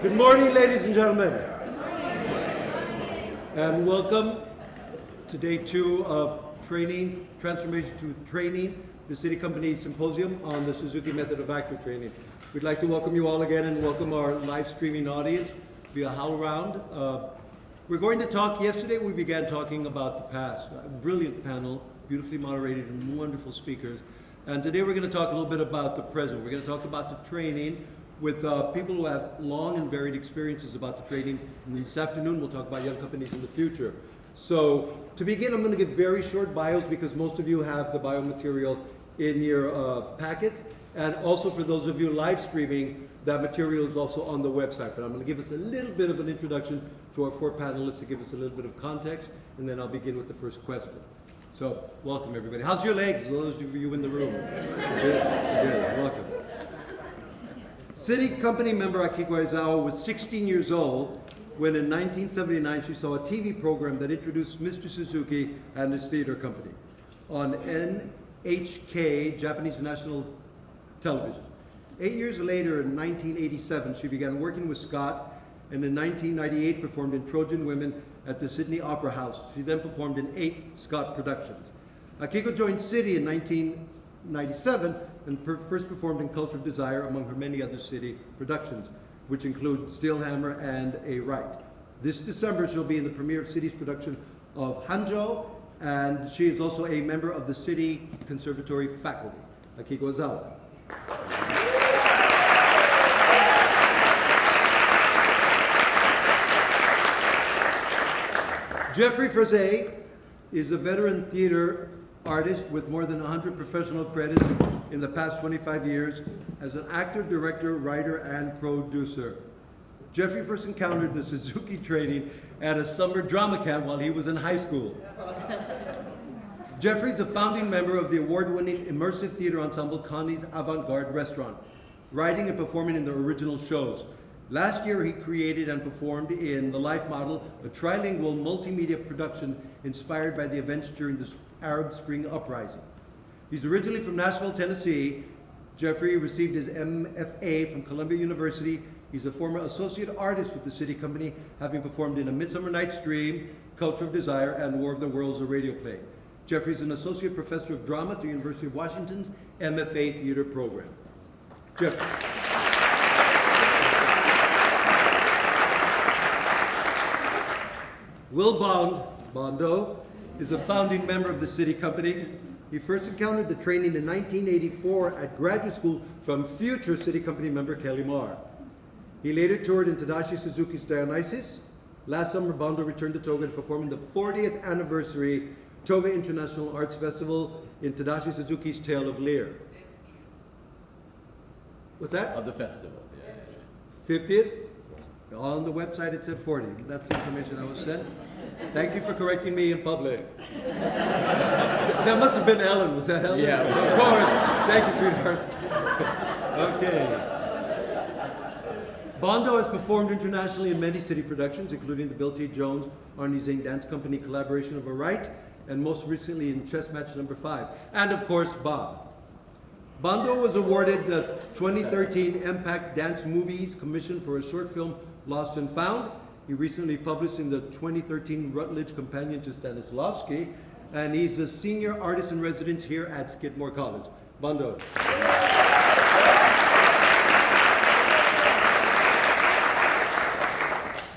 Good morning, ladies and gentlemen. And welcome to day two of training, transformation to training, the SITI Company Symposium on the Suzuki method of active training. We'd like to welcome you all again and welcome our live streaming audience via HowlRound. Uh, we're going to talk, yesterday we began talking about the past. A brilliant panel, beautifully moderated and wonderful speakers. And today we're going to talk a little bit about the present. We're going to talk about the training with uh, people who have long and varied experiences about the trading. And this afternoon, we'll talk about young companies in the future. So to begin, I'm going to give very short bios because most of you have the bio material in your uh, packets. And also for those of you live streaming, that material is also on the website. But I'm going to give us a little bit of an introduction to our four panelists to give us a little bit of context, and then I'll begin with the first question. So, welcome everybody. How's your legs, those of you in the room? Good, good, welcome. SITI company member Akiko Aizawa was 16 years old when in 1979 she saw a TV program that introduced Mr. Suzuki and his theater company on NHK, Japanese National Television. Eight years later, in 1987, she began working with SCOT and in 1998 performed in Trojan Women at the Sydney Opera House. She then performed in eight SCOT productions. Akiko joined SITI in 1997 and first performed in Culture of Desire among her many other SITI productions, which include Steelhammer and A Rite. This December, she'll be in the premiere of SITI's production of Hanjo, and she is also a member of the SITI Conservatory faculty. Akiko Aizawa. Jeffrey Frazee is a veteran theater artist with more than 100 professional credits in the past 25 years as an actor, director, writer, and producer. Jeffrey first encountered the Suzuki training at a summer drama camp while he was in high school. Jeffrey's a founding member of the award-winning immersive theater ensemble Connie's Avant-Garde Restaurant, writing and performing in the original shows. Last year, he created and performed in The Life Model, a trilingual multimedia production inspired by the events during the Arab Spring Uprising. He's originally from Nashville, Tennessee. Jeffrey received his MFA from Columbia University. He's a former associate artist with the SITI Company, having performed in A Midsummer Night's Dream, Culture of Desire, and War of the Worlds, a radio play. Jeffrey's an associate professor of drama at the University of Washington's MFA theater program. Jeffrey. Will Bond, Bondo, is a founding member of the SITI Company. He first encountered the training in 1984 at graduate school from future SITI Company member Kelly Maurer. He later toured in Tadashi Suzuki's Dionysus. Last summer, Bondo returned to Toga to perform in the 40th anniversary Toga International Arts Festival in Tadashi Suzuki's Tale of Lear. What's that? Of the festival, yeah. 50th? On the website it said 40. That's the information I was sent. Thank you for correcting me in public. that must have been Ellen. Was that Ellen? Yeah. Of course. Thank you, sweetheart. okay. Bondo has performed internationally in many SITI productions, including the Bill T. Jones Arnie Zane Dance Company collaboration of A Rite, and most recently in Chess Match Number 5. And of course, Bob. Bondo was awarded the 2013 Impact Dance Movies Commission for a short film Lost and Found. He recently published in the 2013 Routledge Companion to Stanislavski, and he's a senior artist in residence here at Skidmore College. Bondo.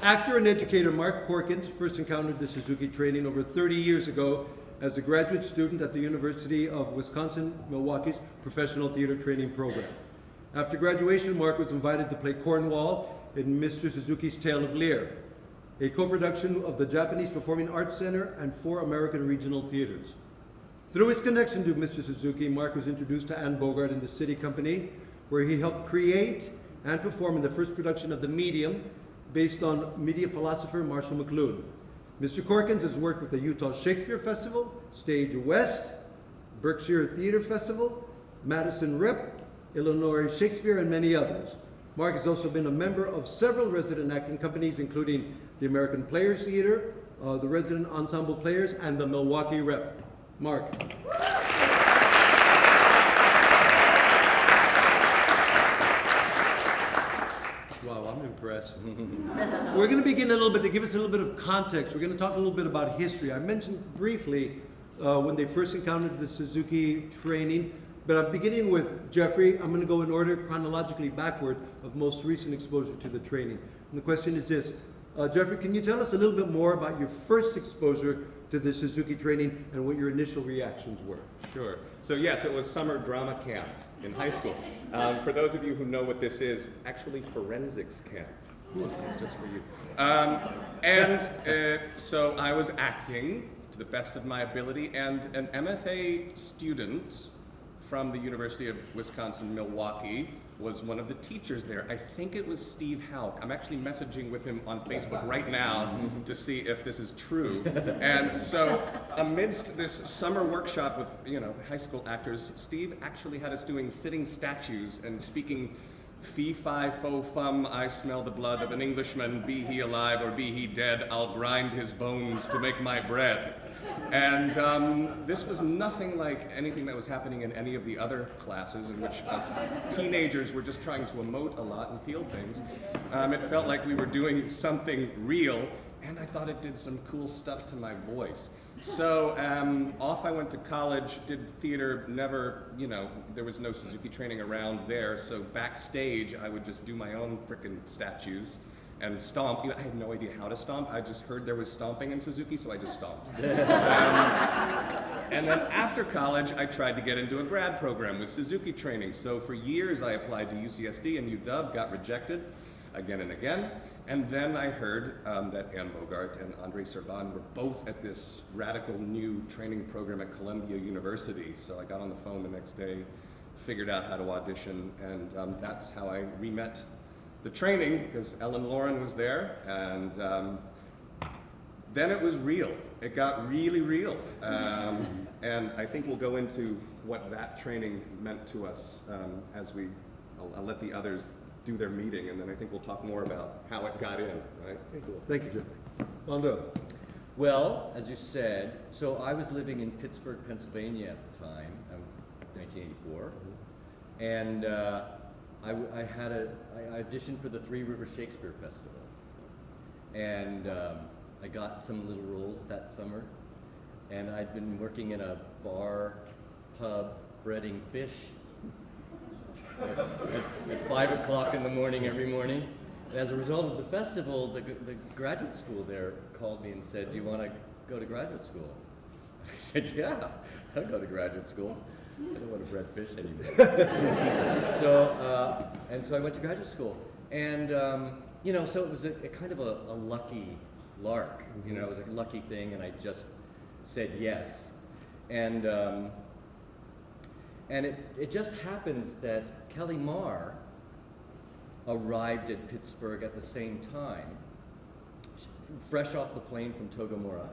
Actor and educator Mark Corkins first encountered the Suzuki training over 30 years ago as a graduate student at the University of Wisconsin-Milwaukee's Professional Theater Training Program. After graduation, Mark was invited to play Cornwall in Mr. Suzuki's Tale of Lear, a co-production of the Japanese Performing Arts Center and four American regional theaters. Through his connection to Mr. Suzuki, Mark was introduced to Anne Bogart in the SITI Company, where he helped create and perform in the first production of The Medium, based on media philosopher Marshall McLuhan. Mr. Corkins has worked with the Utah Shakespeare Festival, Stage West, Berkshire Theater Festival, Madison Rep, Illinois Shakespeare, and many others. Mark has also been a member of several resident acting companies, including the American Players Theater, uh, the Resident Ensemble Players, and the Milwaukee Rep. Mark. Wow, I'm impressed. We're going to begin a little bit to give us a little bit of context. We're going to talk a little bit about history. I mentioned briefly uh, when they first encountered the Suzuki training, but I'm beginning with Jeffrey. I'm going to go in order chronologically backward of most recent exposure to the training. And the question is this uh, Jeffrey, can you tell us a little bit more about your first exposure to the Suzuki training and what your initial reactions were? Sure. So yes, it was summer drama camp in high school. Um, for those of you who know what this is, actually forensics camp. It's just for you. Um, and uh, so I was acting to the best of my ability, and an MFA student from the University of Wisconsin-Milwaukee was one of the teachers there. I think it was Steve Hauk. I'm actually messaging with him on Facebook right now to see if this is true. And so amidst this summer workshop with, you know, high school actors, Steve actually had us doing sitting statues and speaking fee fi fo fum, I smell the blood of an Englishman, be he alive or be he dead, I'll grind his bones to make my bread. And um, this was nothing like anything that was happening in any of the other classes in which us teenagers were just trying to emote a lot and feel things. Um, it felt like we were doing something real, and I thought it did some cool stuff to my voice. So um, off I went to college, did theater, never, you know, there was no Suzuki training around there, so backstage I would just do my own frickin' statues and stomp. You know, I had no idea how to stomp. I just heard there was stomping in Suzuki, so I just stomped. Um, and then after college, I tried to get into a grad program with Suzuki training. So for years, I applied to UCSD and UW, got rejected again and again. And then I heard um, that Anne Bogart and Andrei Serban were both at this radical new training program at Columbia University. So I got on the phone the next day, figured out how to audition, and um, that's how I re-met the training because Ellen Lauren was there, and um, then it was real. It got really real, um, and I think we'll go into what that training meant to us um, as we. I'll, I'll let the others do their meeting, and then I think we'll talk more about how it got in. Right? Thank you, Jeffrey. Bondo. Well, as you said, so I was living in Pittsburgh, Pennsylvania at the time, um, 1984, and uh, I, w- I had a, I auditioned for the Three River Shakespeare Festival, and um, I got some little roles that summer, and I'd been working in a bar, pub, breading fish at, at- at five o'clock in the morning every morning. And as a result of the festival, the, the graduate school there called me and said, "Do you want to go to graduate school?" I said, "Yeah, I'll go to graduate school. I don't want to bread fish anymore." so, uh, and so I went to graduate school, and um, you know, so it was a, a kind of a, a lucky lark. You know, it was a lucky thing, and I just said yes, and. Um, and it, it just happens that Kelly Maurer arrived at Pittsburgh at the same time, fresh off the plane from Togamura.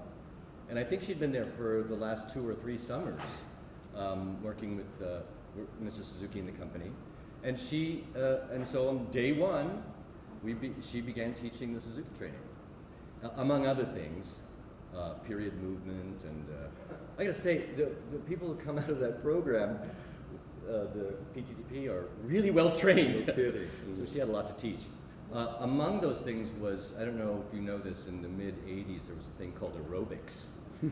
And I think she'd been there for the last two or three summers, um, working with uh, Mr. Suzuki and the company. And she, uh, and so on day one, we be, she began teaching the Suzuki training, uh, among other things, uh, period movement, and uh, I gotta say, the, the people who come out of that program, uh, the PTTP, are really well trained. So she had a lot to teach. Uh, among those things was, I don't know if you know this, in the mid 80s, there was a thing called aerobics. I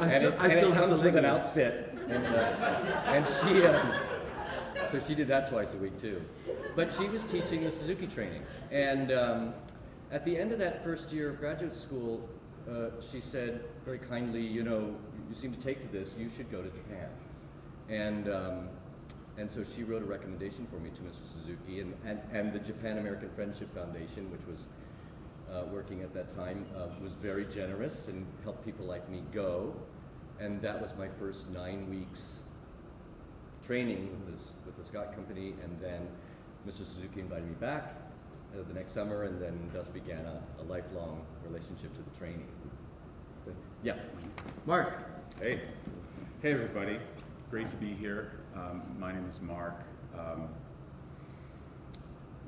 and still, it, I still have comes the with an outfit. And, uh, and she, um, so she did that twice a week too. But she was teaching the Suzuki training. And um, at the end of that first year of graduate school, uh, she said very kindly, you know, you seem to take to this, you should go to Japan. And, um, and so she wrote a recommendation for me to Mr. Suzuki and, and, and the Japan American Friendship Foundation, which was uh, working at that time, uh, was very generous and helped people like me go. And that was my first nine weeks training with, this, with the SCOT Company. And then Mr. Suzuki invited me back uh, the next summer, and then thus began a, a lifelong relationship to the training. But, yeah. Mark. Hey, hey everybody, great to be here. Um, my name is Mark. Um,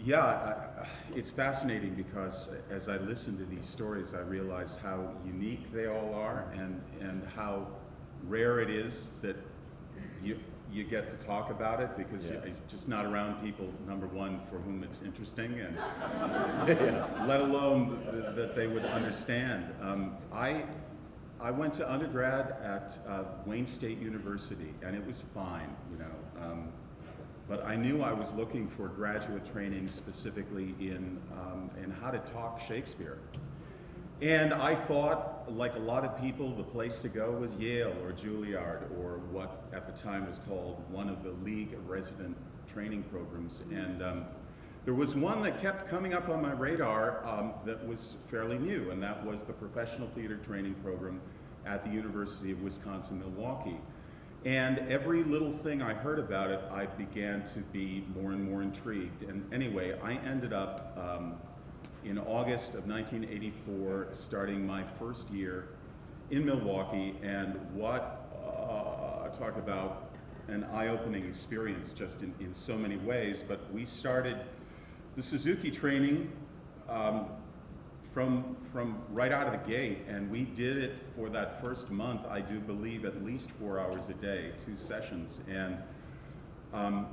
yeah, I, I, it's fascinating because as I listen to these stories, I realize how unique they all are and, and how rare it is that you, you get to talk about it because Yeah. you're just not around people, number one, for whom it's interesting, and let alone th- that they would understand. Um, I, I went to undergrad at uh, Wayne State University, and it was fine, you know. Um, but I knew I was looking for graduate training specifically in, um, in how to talk Shakespeare. And I thought, like a lot of people, the place to go was Yale or Juilliard or what at the time was called one of the League Resident Training Programs. And um, there was one that kept coming up on my radar um, that was fairly new, and that was the Professional Theater Training Program at the University of Wisconsin-Milwaukee. And every little thing I heard about it, I began to be more and more intrigued. And anyway, I ended up um, in August of 1984, starting my first year in Milwaukee, and what, uh, talk about an eye-opening experience just in, in so many ways, but we started the Suzuki training um, from, from right out of the gate, and we did it for that first month, I do believe, at least four hours a day, two sessions, and um,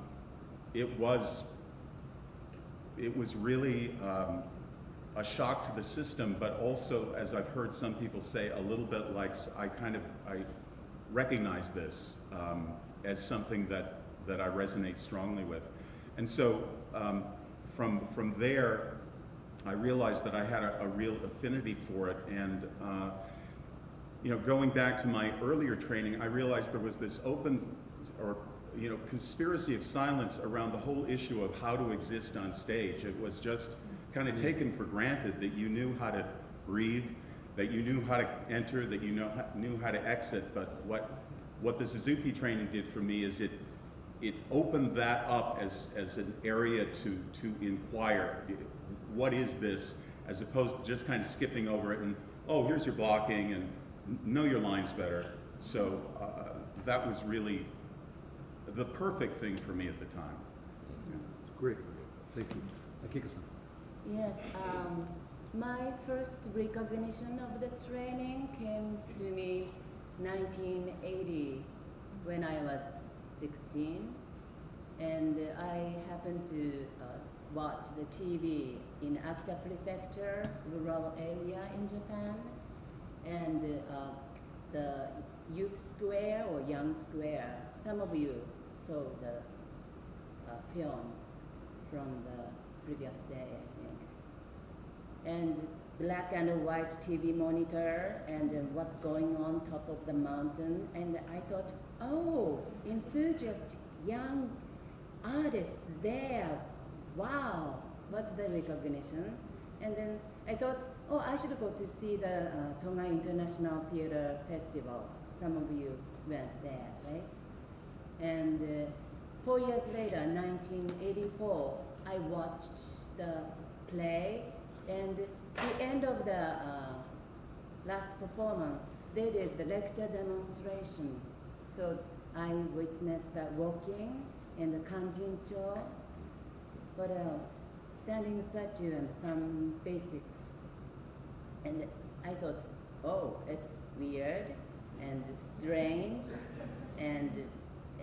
it was it was really um, a shock to the system, but also, as I've heard some people say, a little bit like I kind of I recognize this um, as something that that I resonate strongly with, and so um, from from there, I realized that I had a, a real affinity for it, and uh, you know, going back to my earlier training, I realized there was this open or you know conspiracy of silence around the whole issue of how to exist on stage. It was just kind of taken for granted that you knew how to breathe, that you knew how to enter, that you know knew how to exit. But what what the Suzuki training did for me is it it opened that up as as an area to to inquire. What is this? As opposed to just kind of skipping over it and oh, here's your blocking and know your lines better. So uh, that was really the perfect thing for me at the time. Great, thank you. Akiko-san. Yes, um, my first recognition of the training came to me 1980 when I was 16 and I happened to uh, watch the TV in Akita Prefecture, rural area in Japan and uh, the youth square or young square, some of you saw the uh, film from the previous day, I think. And black and white TV monitor and then what's going on top of the mountain. And I thought, oh, enthusiastic young artists there. Wow, what's the recognition? And then I thought, oh, I should go to see the uh, Toga International Theater Festival. Some of you went there, right? And uh, four years later, 1984, I watched the play, and the end of the uh, last performance, they did the lecture demonstration. So I witnessed the walking and the tour. What else? Standing statue and some basics. And I thought, oh, it's weird and strange and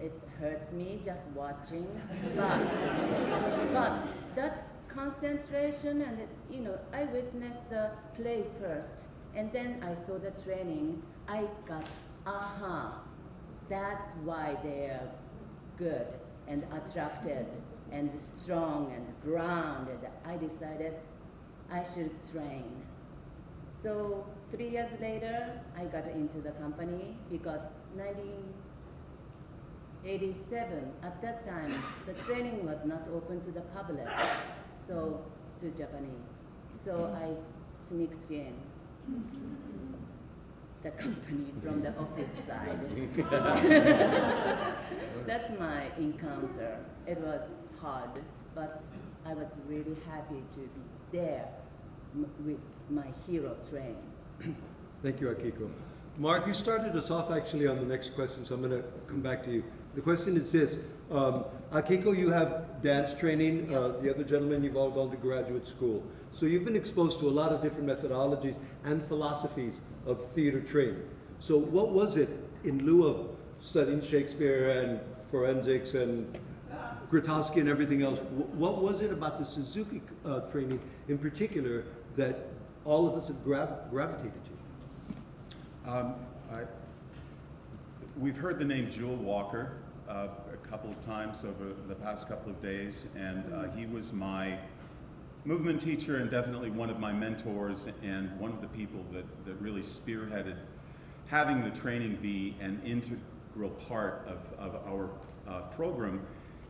it hurts me just watching. But, but that concentration and, you know, I witnessed the play first and then I saw the training. I got, aha, that's why they're good and attracted and strong and grounded. I decided I should train. So three years later, I got into the company because 1987, at that time, the training was not open to the public, so to Japanese. So I sneaked in the company from the office side. That's my encounter. It was hard, but I was really happy to be there m- with my hero train. Thank you, Akiko. Mark, you started us off actually on the next question, so I'm going to come back to you. The question is this. Um, Akiko, you have dance training. Uh, the other gentlemen, you've all gone to graduate school. So you've been exposed to a lot of different methodologies and philosophies of theater training. So what was it, in lieu of studying Shakespeare and forensics and Grotowski and everything else. What was it about the Suzuki uh, training in particular that all of us have grav- gravitated to? Um, I, we've heard the name Jewel Walker uh, a couple of times over the past couple of days, and uh, he was my movement teacher and definitely one of my mentors and one of the people that, that really spearheaded having the training be an integral part of, of our uh, program.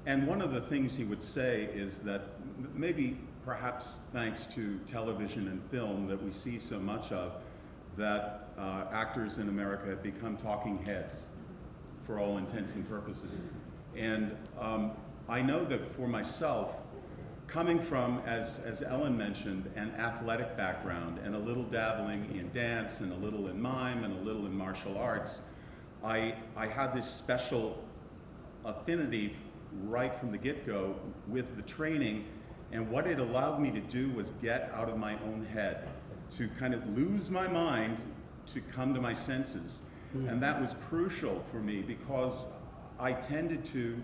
And one of the things he would say is that maybe perhaps thanks to television and film that we see so much of, that uh, actors in America have become talking heads for all intents and purposes. And um, I know that for myself, coming from, as, as Ellen mentioned, an athletic background and a little dabbling in dance and a little in mime and a little in martial arts, I, I had this special affinity right from the get-go with the training and what it allowed me to do was get out of my own head to kind of lose my mind to come to my senses hmm. and that was crucial for me because i tended to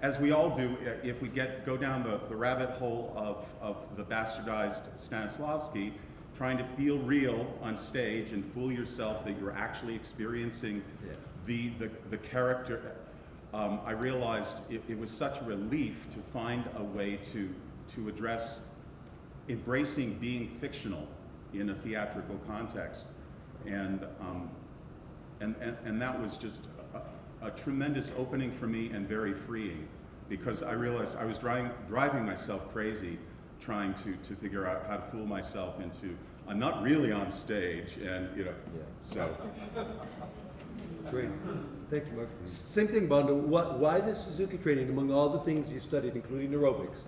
as we all do if we get go down the, the rabbit hole of, of the bastardized stanislavski trying to feel real on stage and fool yourself that you're actually experiencing Yeah. the, the, the character, um, I realized it, it was such a relief to find a way to, to address embracing being fictional in a theatrical context. And, um, and, and, and that was just a, a tremendous opening for me and very freeing because I realized I was driving, driving myself crazy trying to, to figure out how to fool myself into, I'm not really on stage and, you know, Yeah. so. Great. Thank you, Mark. Same thing, Bondo. What, why the Suzuki training among all the things you studied, including aerobics?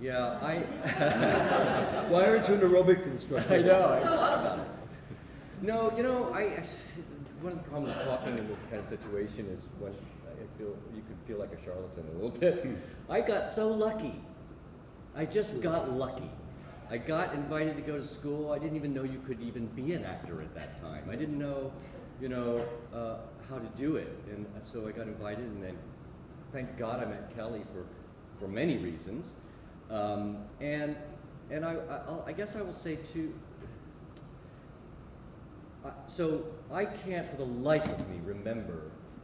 Yeah, I, Why aren't you an aerobics instructor? I know, I thought about it. No, you know, I, I- one of the problems with talking in this kind of situation is when I feel, you could feel like a charlatan a little bit. I got so lucky. I just got lucky. I got invited to go to school. I didn't even know you could even be an actor at that time. I didn't know, you know, uh, how to do it. And so I got invited and then, thank God I met Kelly for, for many reasons. Um, and, and I, I, I'll- guess I will say too, uh, so I can't for the life of me remember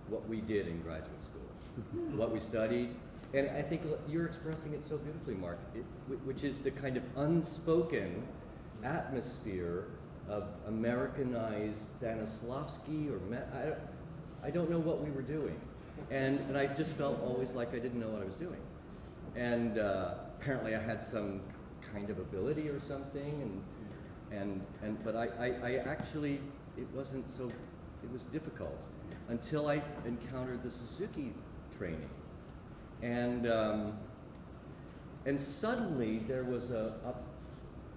what we did in graduate school, what we studied, and I think you're expressing it so beautifully, Mark, it, which is the kind of unspoken atmosphere of Americanized Stanislavski or I, don't, I don't know what we were doing, and and I just felt always like I didn't know what I was doing, and uh, apparently I had some kind of ability or something, and and and but I, I, I actually it wasn't so it was difficult until I encountered the Suzuki training, and um, and suddenly there was a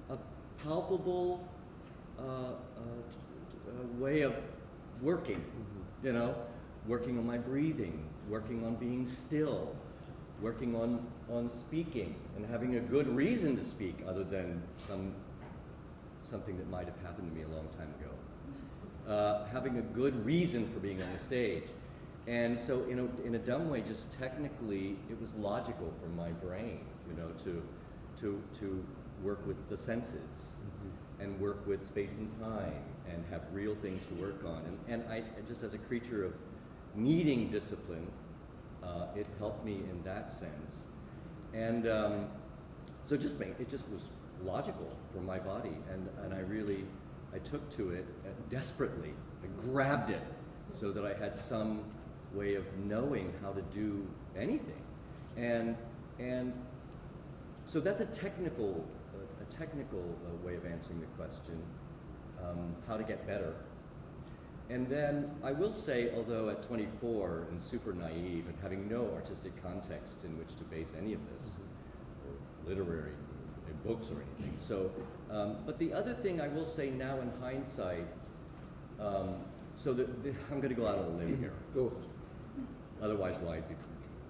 a, a palpable uh, uh, uh, way of working, you know, working on my breathing, working on being still, working on on speaking and having a good reason to speak other than some something that might have happened to me a long time ago. Uh, having a good reason for being on the stage. And so in a, in a dumb way, just technically, it was logical for my brain, you know, to, to, to work with the senses and work with space and time and have real things to work on. And, and I, just as a creature of needing discipline, uh, it helped me in that sense. And um, so just make, it just was logical for my body, and, and I really, I took to it uh, desperately. I grabbed it so that I had some way of knowing how to do anything. And, and so that's a technical, a, a technical uh, way of answering the question, um, how to get better. And then I will say, although at 24 and super naive and having no artistic context in which to base any of this, or literary uh, books or anything. So, um, but the other thing I will say now in hindsight, um, so the, the, I'm going to go out on a limb here. Go. Otherwise, why I'd be,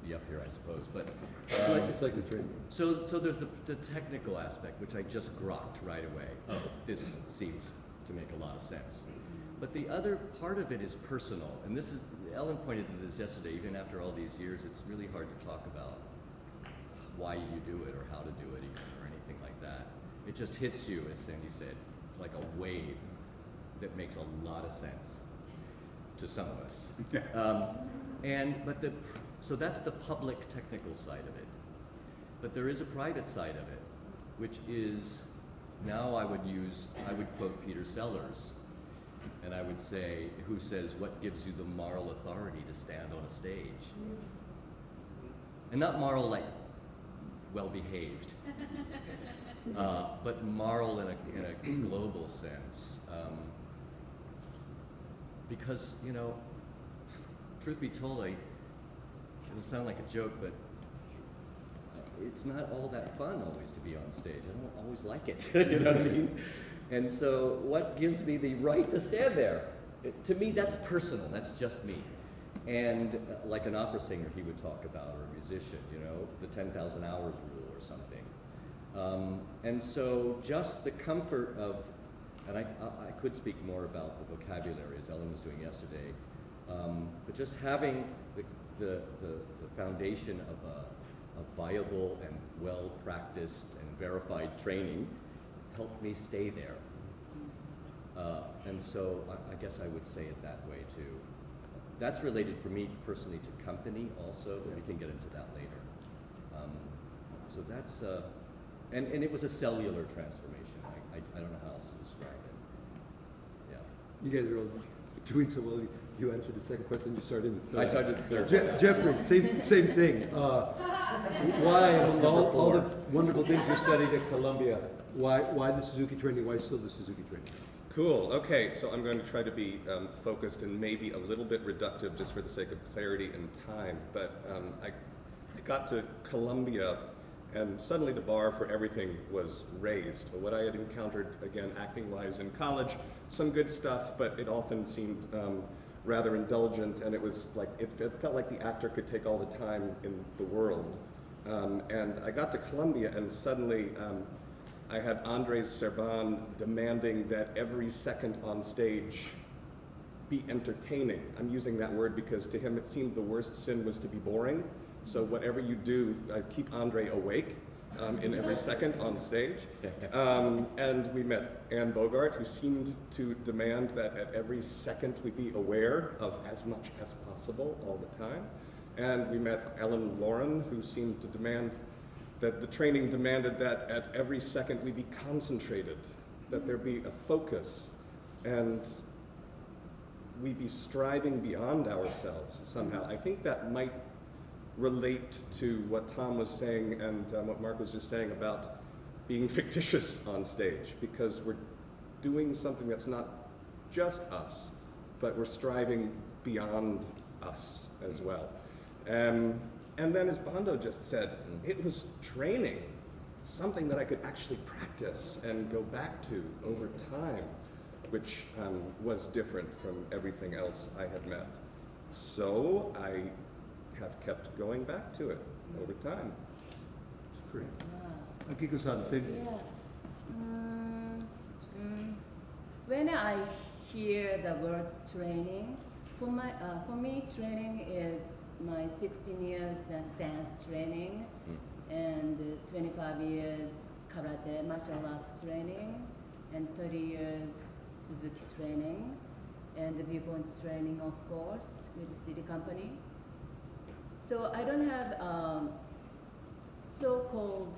be up here, I suppose. But It's um, like, it's like the training. so, so there's the, the technical aspect, which I just grokked right away. Oh, this seems to make a lot of sense. But the other part of it is personal, and this is Ellen pointed to this yesterday. Even after all these years, it's really hard to talk about why you do it or how to do it even, or anything like that. It just hits you, as Sandy said, like a wave that makes a lot of sense to some of us. Um, and but the so that's the public technical side of it. But there is a private side of it, which is now I would use I would quote Peter Sellars, and I would say, who says what gives you the moral authority to stand on a stage? And not moral like well behaved, uh, but moral in a, in a global sense. Um, because, you know, truth be told, I, it'll sound like a joke, but it's not all that fun always to be on stage. I don't always like it, you know what I mean? And so, what gives me the right to stand there? To me, that's personal, that's just me. And uh, like an opera singer, he would talk about, or a musician, you know, the 10,000 hours rule or something. Um, and so, just the comfort of, and I, I, I could speak more about the vocabulary as Ellen was doing yesterday, um, but just having the, the, the, the foundation of a viable and well practiced and verified training helped me stay there. Uh, and so I, I guess I would say it that way too. That's related for me personally to company also, but we can get into that later. Um, so that's, uh, and, and it was a cellular transformation. I, I, I don't know how else to describe it. Yeah. You guys are all doing so well. You answered the second question, you started the third. I started the third. Je- Jeffrey, same, same thing. Uh, why, among all, all the wonderful things you studied at Columbia, why, why the Suzuki training? Why still the Suzuki training? Cool. Okay, so I'm going to try to be um, focused and maybe a little bit reductive just for the sake of clarity and time. But um, I, I got to Columbia and suddenly the bar for everything was raised. What I had encountered, again, acting wise in college, some good stuff, but it often seemed um, rather indulgent and it was like, it, it felt like the actor could take all the time in the world. Um, and I got to Columbia and suddenly um, I had Andres Serban demanding that every second on stage be entertaining. I'm using that word because to him it seemed the worst sin was to be boring. So whatever you do, uh, keep Andre awake um, in every second on stage. Um, and we met Anne Bogart, who seemed to demand that at every second we be aware of as much as possible all the time. And we met Ellen Lauren, who seemed to demand that the training demanded that at every second we be concentrated, that there be a focus, and we be striving beyond ourselves somehow. I think that might relate to what Tom was saying and um, what Mark was just saying about being fictitious on stage, because we're doing something that's not just us, but we're striving beyond us as well. Um, and then, as Bondo just said, it was training, something that I could actually practice and go back to over time, which um, was different from everything else I had met. So I have kept going back to it over time. It's great. Akiko-san, same. Yeah. Mm, mm. When I hear the word training, for my uh, for me training is my 16 years dan- dance training and uh, 25 years karate martial arts training and 30 years Suzuki training and the viewpoint training of course with the SITI Company. So I don't have um, so-called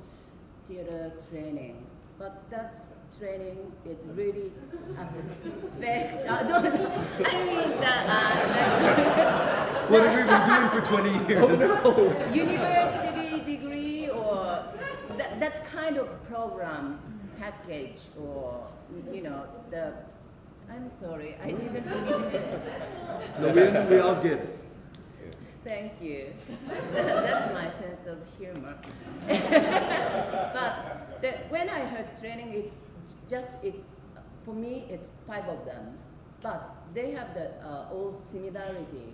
theater training, but that training is really affect. Uh, don't, I mean the, uh, What have we been doing for 20 years? the university degree or that, that kind of program package or you know the. I'm sorry, I didn't mean it. No, we, we all get it. Thank you. That's my sense of humor. but the, when I heard training, it's just it's for me. It's five of them, but they have the uh, old similarity.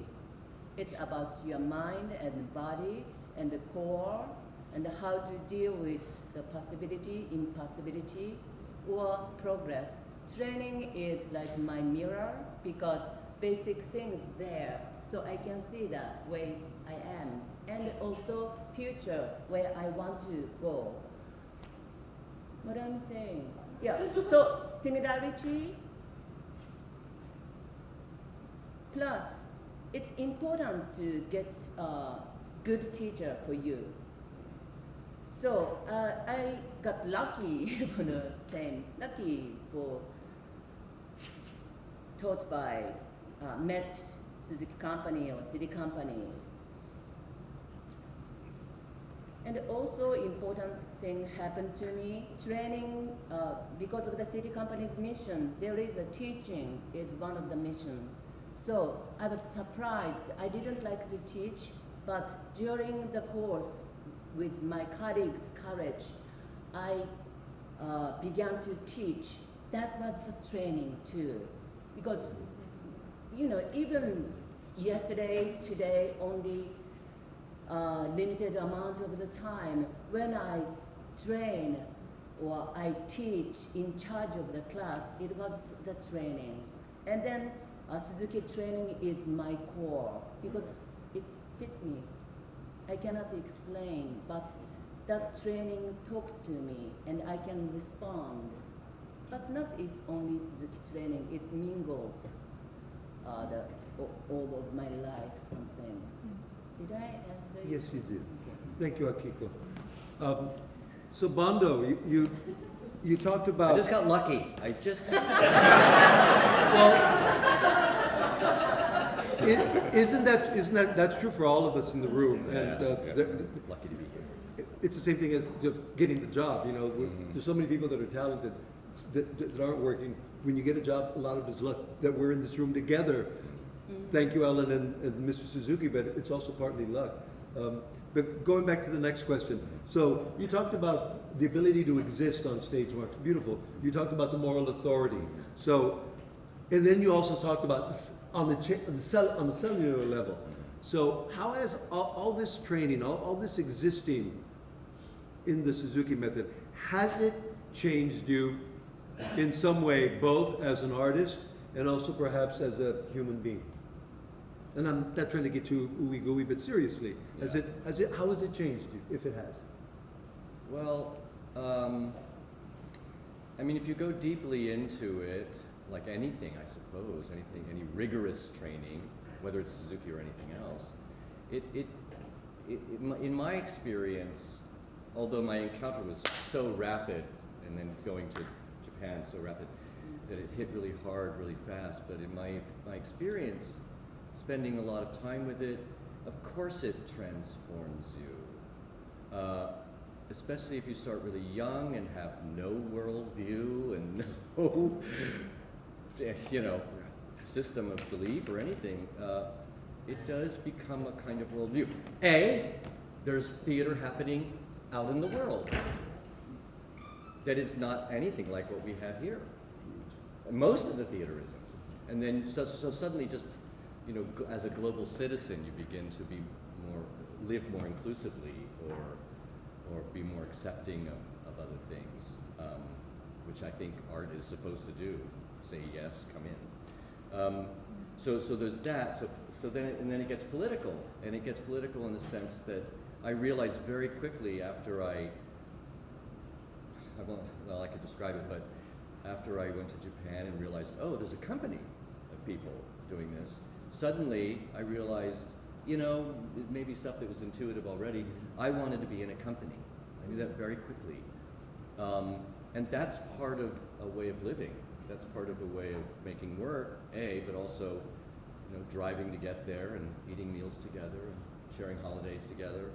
It's about your mind and body and the core and how to deal with the possibility, impossibility, or progress training is like my mirror because basic things there, so I can see that where I am, and also future where I want to go. What I'm saying, yeah. So similarity plus it's important to get a good teacher for you. So uh, I got lucky for the same, lucky for taught by uh, Met Suzuki Company or SITI Company. And also important thing happened to me, training, uh, because of the SITI company's mission, there is a teaching is one of the mission. So I was surprised, I didn't like to teach, but during the course with my colleagues' courage, I uh, began to teach. That was the training too. Because, you know, even yesterday, today, only uh, limited amount of the time, when I train or I teach in charge of the class, it was the training. And then uh, Suzuki training is my core because it fit me. I cannot explain, but that training talked to me and I can respond. But not it's only Suzuki training, it's mingled uh, the, all of my life something. Did I answer you? Yes, you did. Thank you, Akiko. Um, so Bondo, you, you, you talked I about. just got lucky. I just, I- Isn't that, isn't that, that's true for all of us in the room, and, uh, Yeah. there- lucky to be here. it's the same thing as getting the job, you know, We're- Mhm. there's so many people that are talented, that, that aren't working. When you get a job, a lot of it's luck that we're in this room together. Thank you, Ellen and, and Mr. Suzuki, but it's also partly luck. Um, but going back to the next question, so you talked about the ability to exist on stage, Mark, beautiful. You talked about the moral authority. So, and then you also talked about this on the, cha- the cell, on the cellular level. So how has all, all this training, all, all this existing in the Suzuki method, has it changed you in some way, both as an artist and also perhaps as a human being? And I'm not trying to get too ooey gooey, but seriously, has it, has it, how has it changed you, if it has? Well, um, I mean, if you go deeply into it, like anything, I suppose, anything, any rigorous training, whether it's Suzuki or anything else, it, it, it, it in my experience, although my encounter was so rapid, and then going to Japan so rapid, that it hit really hard, really fast, but in my, my experience, spending a lot of time with it, of course it transforms you. Uh, especially if you start really young and have no worldview and no, you know, system of belief or anything, uh, it does become a kind of worldview. A, there's theater happening out in the world that is not anything like what we have here. Most of the theater isn't. And then, so, so suddenly just, you know, as a global citizen, you begin to be more, live more inclusively or, or be more accepting of, of other things, um, which I think art is supposed to do. Say yes, come in. Um, so, so there's that. So, so then, and then it gets political, and it gets political in the sense that I realized very quickly after I, I well, I could describe it, but after I went to Japan and realized, oh, there's a company of people doing this, suddenly I realized, you know, it may be stuff that was intuitive already. I wanted to be in a company. I knew that very quickly. Um, and that's part of a way of living. That's part of a way of making work, A, but also, you know, driving to get there and eating meals together and sharing holidays together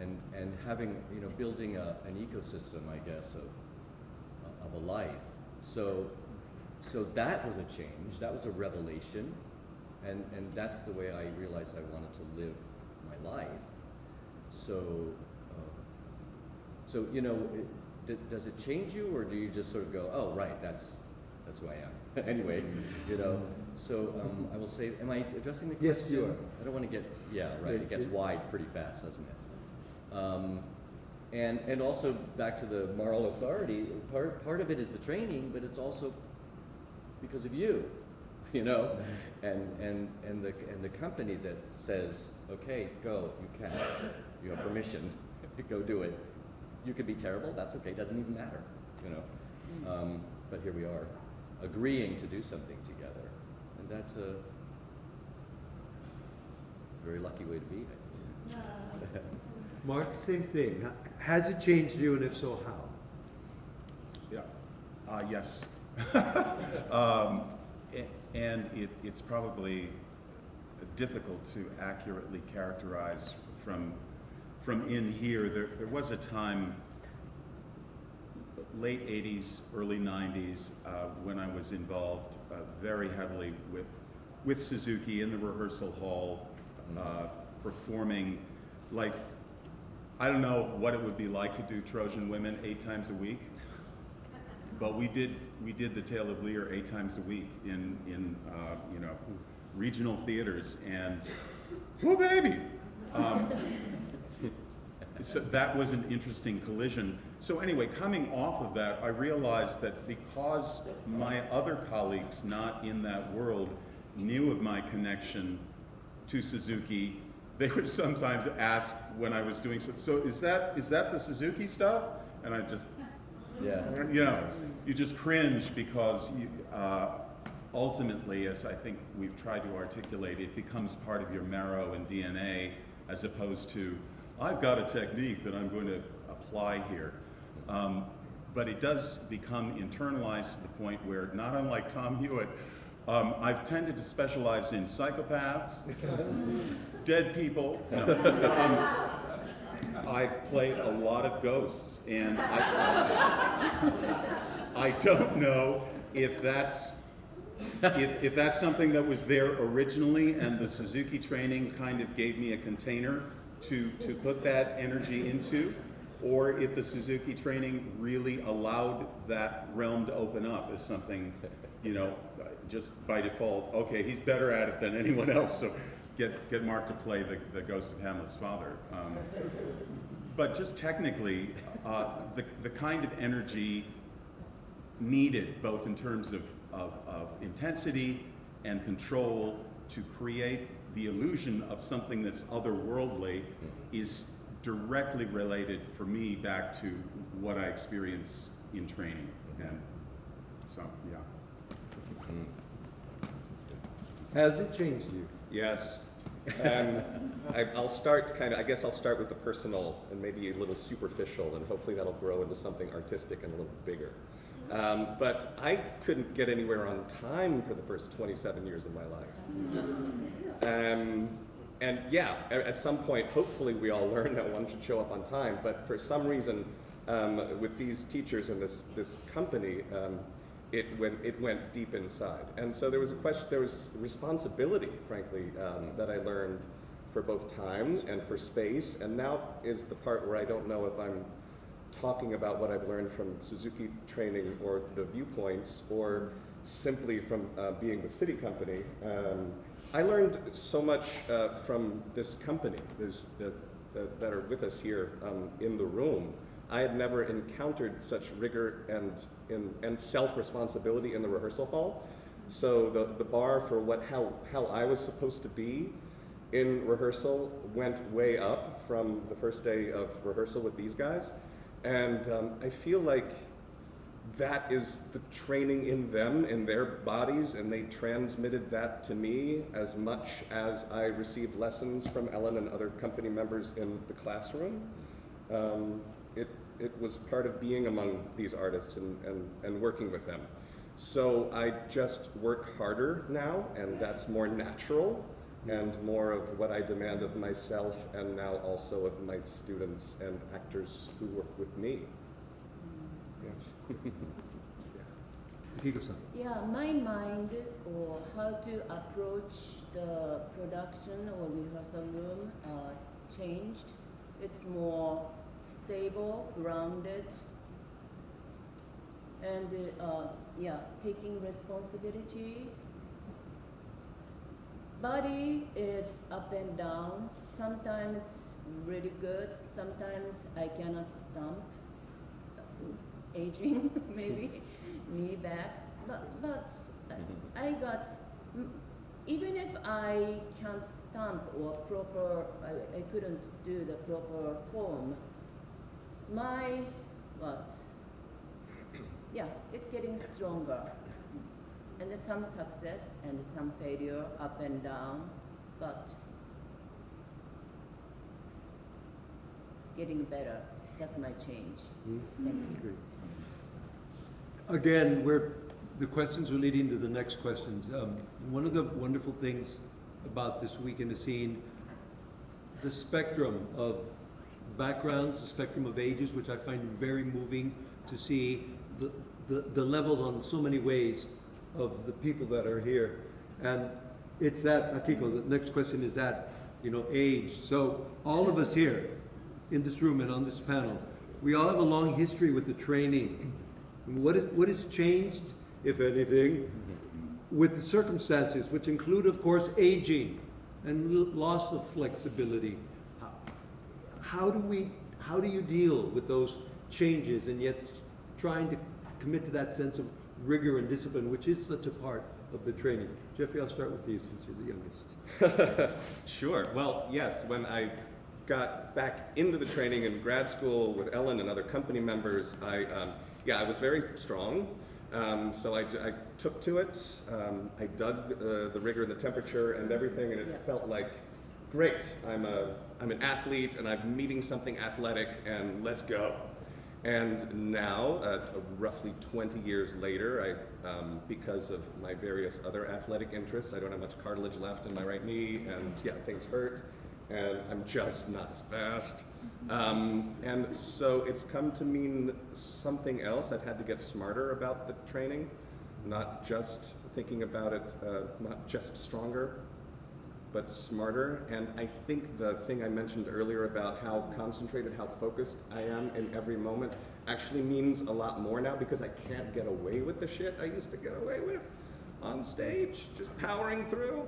and, and having, you know, building a, an ecosystem, I guess, of, of a life. So, so that was a change. That was a revelation. And, and that's the way I realized I wanted to live my life. So, uh, so you know, it, d- does it change you, or do you just sort of go, oh, right, that's that's who I am. anyway, you know. So um, I will say, am I addressing the question? Yes, you are. I don't want to get, yeah, right. It gets wide pretty fast, doesn't it? Um, and and also back to the moral authority. Part part of it is the training, but it's also because of you, you know? And, and, and the, and the company that says, okay, go, you can, you have permission, go do it. You could be terrible, that's okay, doesn't even matter, you know? Um, but here we are, agreeing to do something together. And that's a, it's a very lucky way to be, I. Mark, same thing. Has it changed you, and if so, how? Yeah, uh, yes. um, and it, it's probably difficult to accurately characterize from, from in here. There, there was a time, late 80s, early 90s, uh, when I was involved uh, very heavily with, with Suzuki in the rehearsal hall, uh, performing like, I don't know what it would be like to do Trojan Women eight times a week. But we did, we did the Tale of Lear eight times a week in, in, uh, you know, regional theaters and, whoo baby! Um, so that was an interesting collision. So anyway, coming off of that, I realized that because my other colleagues not in that world knew of my connection to Suzuki, they would sometimes ask when I was doing so, so is that, is that the Suzuki stuff? And I just, Yeah. you know, you just cringe because you, uh, ultimately, as I think we've tried to articulate, it becomes part of your marrow and DNA as opposed to, I've got a technique that I'm going to apply here. Um, but it does become internalized to the point where, not unlike Tom Hewitt, um, I've tended to specialize in psychopaths, dead people. No. Um, I've played a lot of ghosts, and I, I don't know if that's if, if that's something that was there originally, and the Suzuki training kind of gave me a container to to put that energy into, or if the Suzuki training really allowed that realm to open up as something, you know, just by default. Okay, he's better at it than anyone else, so get get Mark to play the, the ghost of Hamlet's father. Um, but just technically, uh, the, the kind of energy needed, both in terms of, of, of intensity and control, to create the illusion of something that's otherworldly is directly related for me back to what I experience in training. And so, yeah. Has it changed you? Yes. Um, I, I'll start kind of, I guess I'll start with the personal and maybe a little superficial, and hopefully that'll grow into something artistic and a little bigger. Um, but I couldn't get anywhere on time for the first 27 years of my life. Um, and yeah, at, at some point, hopefully we all learn that one should show up on time, but for some reason, um, with these teachers and this, this company, um, it went, it went deep inside. And so there was a question, there was responsibility, frankly, um, that I learned for both time and for space. And now is the part where I don't know if I'm talking about what I've learned from Suzuki training or the viewpoints or simply from uh, being with SITI Company. Um, I learned so much uh, from this company this, that, that, that are with us here um, in the room. I had never encountered such rigor and, and, and self-responsibility in the rehearsal hall. So the, the bar for what, how, how I was supposed to be in rehearsal went way up from the first day of rehearsal with these guys. And um, I feel like that is the training in them, in their bodies, and they transmitted that to me as much as I received lessons from Ellen and other company members in the classroom. Um, it, it was part of being among these artists and, and, and working with them. So I just work harder now, and that's more natural and more of what I demand of myself and now also of my students and actors who work with me. Yes. Yeah, my mind or how to approach the production or rehearsal room uh, changed. It's more stable, grounded, and uh, yeah, taking responsibility. Body is up and down. Sometimes it's really good. Sometimes I cannot stomp. Aging, maybe knee back, but but I- I got, even if I can't stamp or proper, I, I couldn't do the proper form, my, what? Yeah, it's getting stronger. And there's some success and some failure, up and down, but getting better. That's my change. Thank you. Again, we're, the questions are leading to the next questions. Um, one of the wonderful things about this week in the scene, the spectrum of backgrounds, the spectrum of ages, which I find very moving to see the, the, the levels on so many ways of the people that are here. And it's that, Akiko, the next question is that, you know, age. So all of us here in this room and on this panel, we all have a long history with the training. What is, what has changed, if anything, with the circumstances, which include, of course, aging and loss of flexibility? How- How do we, how do you deal with those changes and yet trying to commit to that sense of rigor and discipline, which is such a part of the training? Jeffrey, I'll start with you since you're the youngest. Sure. Well, yes, when I got back into the training in grad school with Ellen and other company members, I, um, yeah, I was very strong. Um, so I, I took to it. Um, I dug uh, the rigor and the temperature and everything, and it Yeah. felt like, great, I'm, a, I'm an athlete and I'm meeting something athletic, and let's go. And now, uh, roughly 20 years later, I, um, because of my various other athletic interests, I don't have much cartilage left in my right knee, and yeah, things hurt, and I'm just not as fast. Um, and so it's come to mean something else. I've had to get smarter about the training, not just thinking about it, uh, not just stronger, but smarter. And I think the thing I mentioned earlier about how concentrated, how focused I am in every moment actually means a lot more now because I can't get away with the shit I used to get away with on stage, just powering through.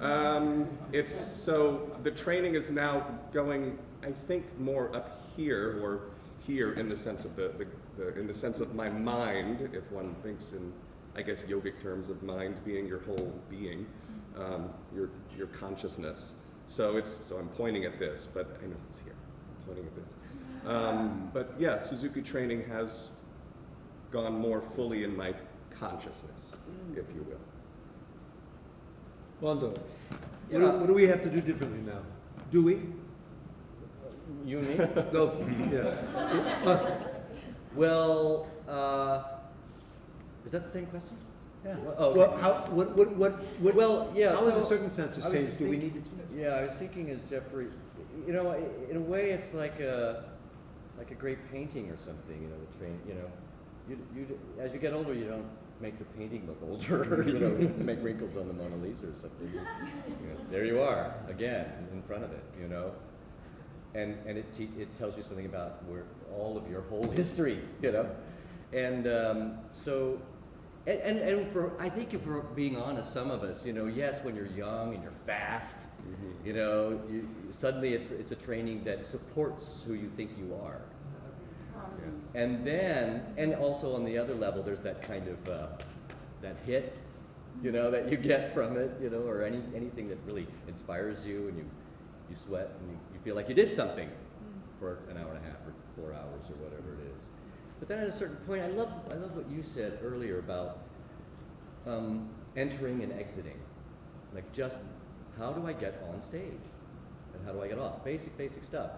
Um, it's so the training is now going, I think, more up here or here in the sense of the, the, the in the sense of my mind, if one thinks in, I guess, yogic terms of mind being your whole being um, your, your consciousness. So it's, so I'm pointing at this, but I know it's here. I'm pointing at this. Um, but yeah, Suzuki training has gone more fully in my consciousness, if you will. Wando, what do, what do we have to do differently now? Do we? You me? No, yeah, us. well, uh, is that the same question? Yeah. Oh, Well, okay. how, what, what, what, what? Well, yeah, How has the so circumstances I was changed? just Do we need to change? Yeah, I was thinking as Jeffrey, you know, i- in a way, it's like a, like a great painting or something, you know, the train, you know, you, you, as you get older, you don't make the painting look older, you know, make wrinkles on the Mona Lisa or something. You know, there you are, again, in front of it, you know? And, and it, te- it tells you something about where, all of your whole history, you know? And um, so, and, and, and for, I think if we're being honest, some of us, you know, yes, when you're young and you're fast, mm-hmm. you know, you, suddenly it's, it's a training that supports who you think you are. Um, and then, and also on the other level, there's that kind of, uh, that hit, you know, that you get from it, you know, or any, anything that really inspires you and you, you sweat and you, you feel like you did something mm. for an hour and a half or four hours or whatever it is. But then at a certain point, I love, I love what you said earlier about um, entering and exiting. Like just, how do I get on stage? And how do I get off? Basic, basic stuff.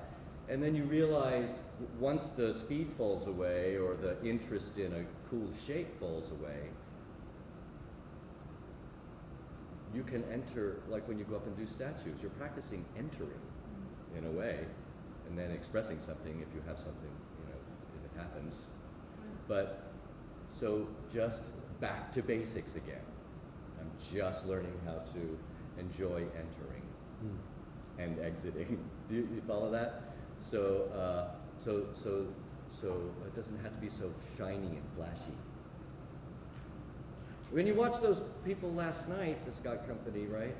And then you realize once the speed falls away or the interest in a cool shape falls away, you can enter, like when you go up and do statues, you're practicing entering in a way, and then expressing something if you have something, you know, if it happens. But, so just back to basics again. I'm just learning how to enjoy entering and exiting. Do you, you follow that? So, uh, so, so, so it doesn't have to be so shiny and flashy. When you watch those people last night, the SCOT Company, right?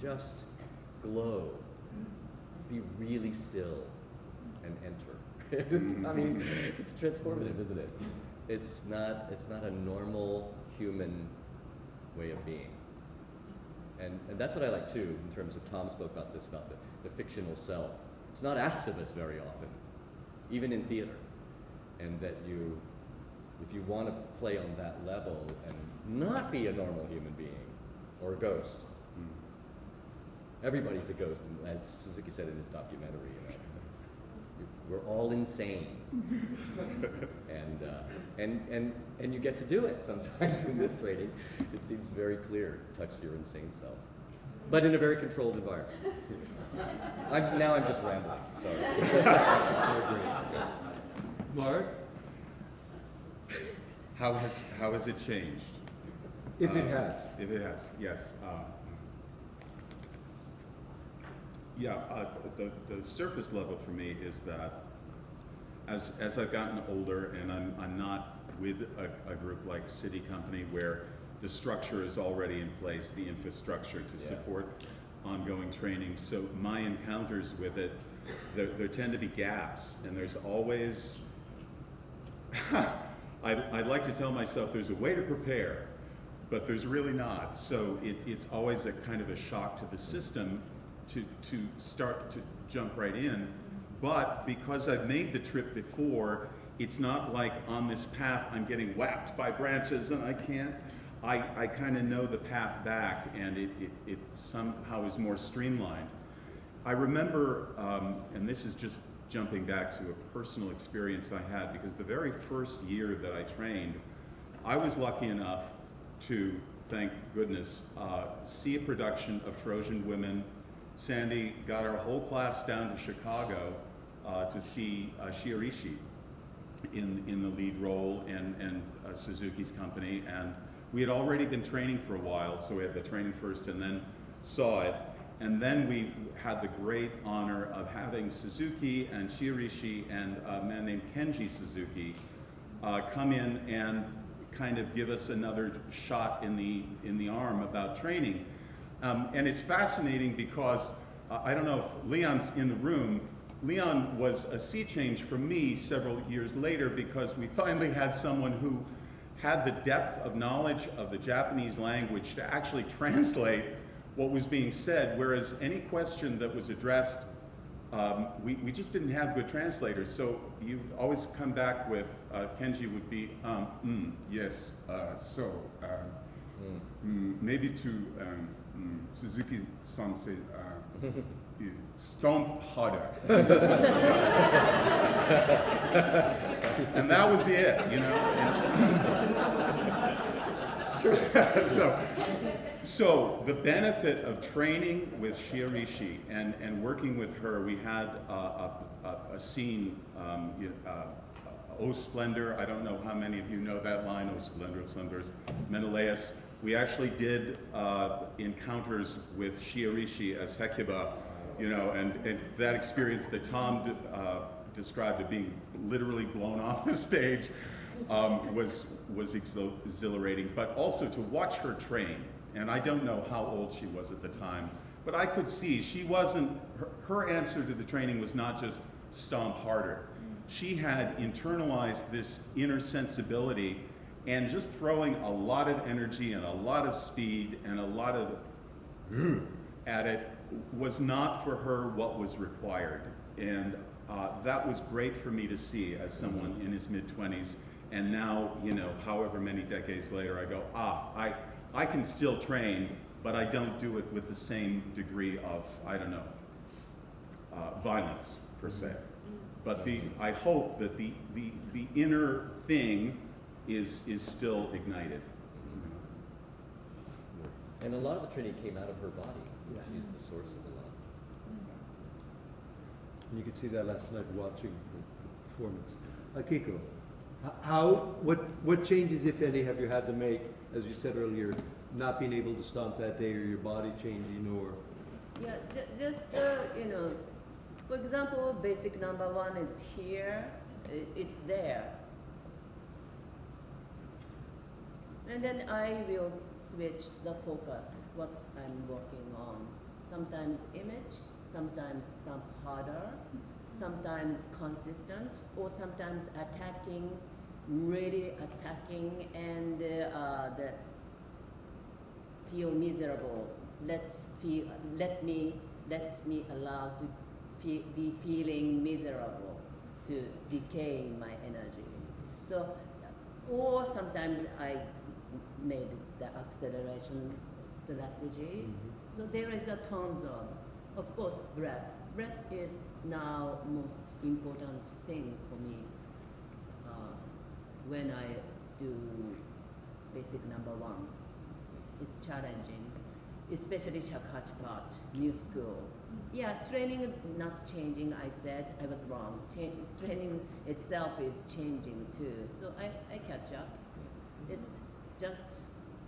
Just glow. Be really still and enter. Mm-hmm. I mean, it's transformative, isn't it? It's not. It's not a normal human way of being. And, and that's what I like too, in terms of Tom spoke about this, about the, the fictional self. It's not asked of us very often, even in theater. And that you, if you want to play on that level and not be a normal human being or a ghost, mm. everybody's a ghost, and as Suzuki said in his documentary, you know, we're all insane. and, uh, and, and, and you get to do it sometimes in this training. It seems very clear touch your insane self, but in a very controlled environment. I'm, now I'm just rambling, sorry. Mark, How has, how has it changed? if it Uh, has. If it has, yes. um, Yeah, uh, the, the surface level for me is that as, as I've gotten older and I'm, I'm not with a, a group like SITI Company where the structure is already in place, the infrastructure to Yeah. support ongoing training. So my encounters with it, there, there tend to be gaps and there's always, I'd, I'd like to tell myself there's a way to prepare, but there's really not. So it, it's always a kind of a shock to the system to, to start to jump right in. But because I've made the trip before, it's not like on this path I'm getting whacked by branches and I can't. I, I kind of know the path back and it, it, it somehow is more streamlined. I remember, um, and this is just jumping back to a personal experience I had, because the very first year that I trained, I was lucky enough to, thank goodness, uh, see a production of Trojan Women. Sandy got our whole class down to Chicago uh, to see uh, in, in the lead role and, and uh, Suzuki's company. And we had already been training for a while, so we had the training first and then saw it. And then we had the great honor of having Suzuki and Shiraishi and a man named Kenji Suzuki uh, come in and kind of give us another shot in the, in the arm about training. Um, and it's fascinating because uh, I don't know if Leon's in the room. Leon was a sea change for me several years later because we finally had someone who had the depth of knowledge of the Japanese language to actually translate what was being said, whereas any question that was addressed, um, we, we just didn't have good translators. So you always come back with, uh, Kenji would be, um, mm, yes, uh, so, um, mm, maybe to um, mm, Suzuki Sensei, uh, you stomp harder. and that was it, you know. so, so the benefit of training with Shiraishi and, and working with her, we had a, a, a scene, um, uh, O Splendor, I don't know how many of you know that line, O Splendor, of Splendors, Menelaus. We actually did uh, encounters with Shiraishi as Hecuba, you know, and, and that experience that Tom uh, described of being literally blown off the stage um, was, was exhilarating, but also to watch her train. And I don't know how old she was at the time, but I could see she wasn't, her, her answer to the training was not just stomp harder. She had internalized this inner sensibility and just throwing a lot of energy and a lot of speed and a lot of at it was not for her what was required. And uh, that was great for me to see as someone in his mid 20s. And now, you know, however many decades later, I go, ah, I, I can still train, but I don't do it with the same degree of, I don't know, uh, violence per se. But the, I hope that the, the, the inner thing is, is still ignited. And a lot of the training came out of her body. She's the source of a lot. And you could see that last night watching the performance. Akiko, how, what, what changes, if any, have you had to make, as you said earlier, not being able to stomp that day or your body changing or? Yeah, ju- just, uh, you know, for example, basic number one is here, it's there. And then I will switch the focus, what I'm working on. Sometimes image, sometimes stamp harder, sometimes consistent, or sometimes attacking, really attacking, and uh, the feel miserable. Let feel, let me, let me allow to be feeling miserable, to decay my energy. So, or sometimes I made the acceleration strategy. So there is a tone zone. Of course, breath. Breath is now most important thing for me uh, when I do basic number one. It's challenging, especially Shakuhachi, new school. Yeah, training is not changing, I said, I was wrong. Cha- training itself is changing too, so I, I catch up. It's just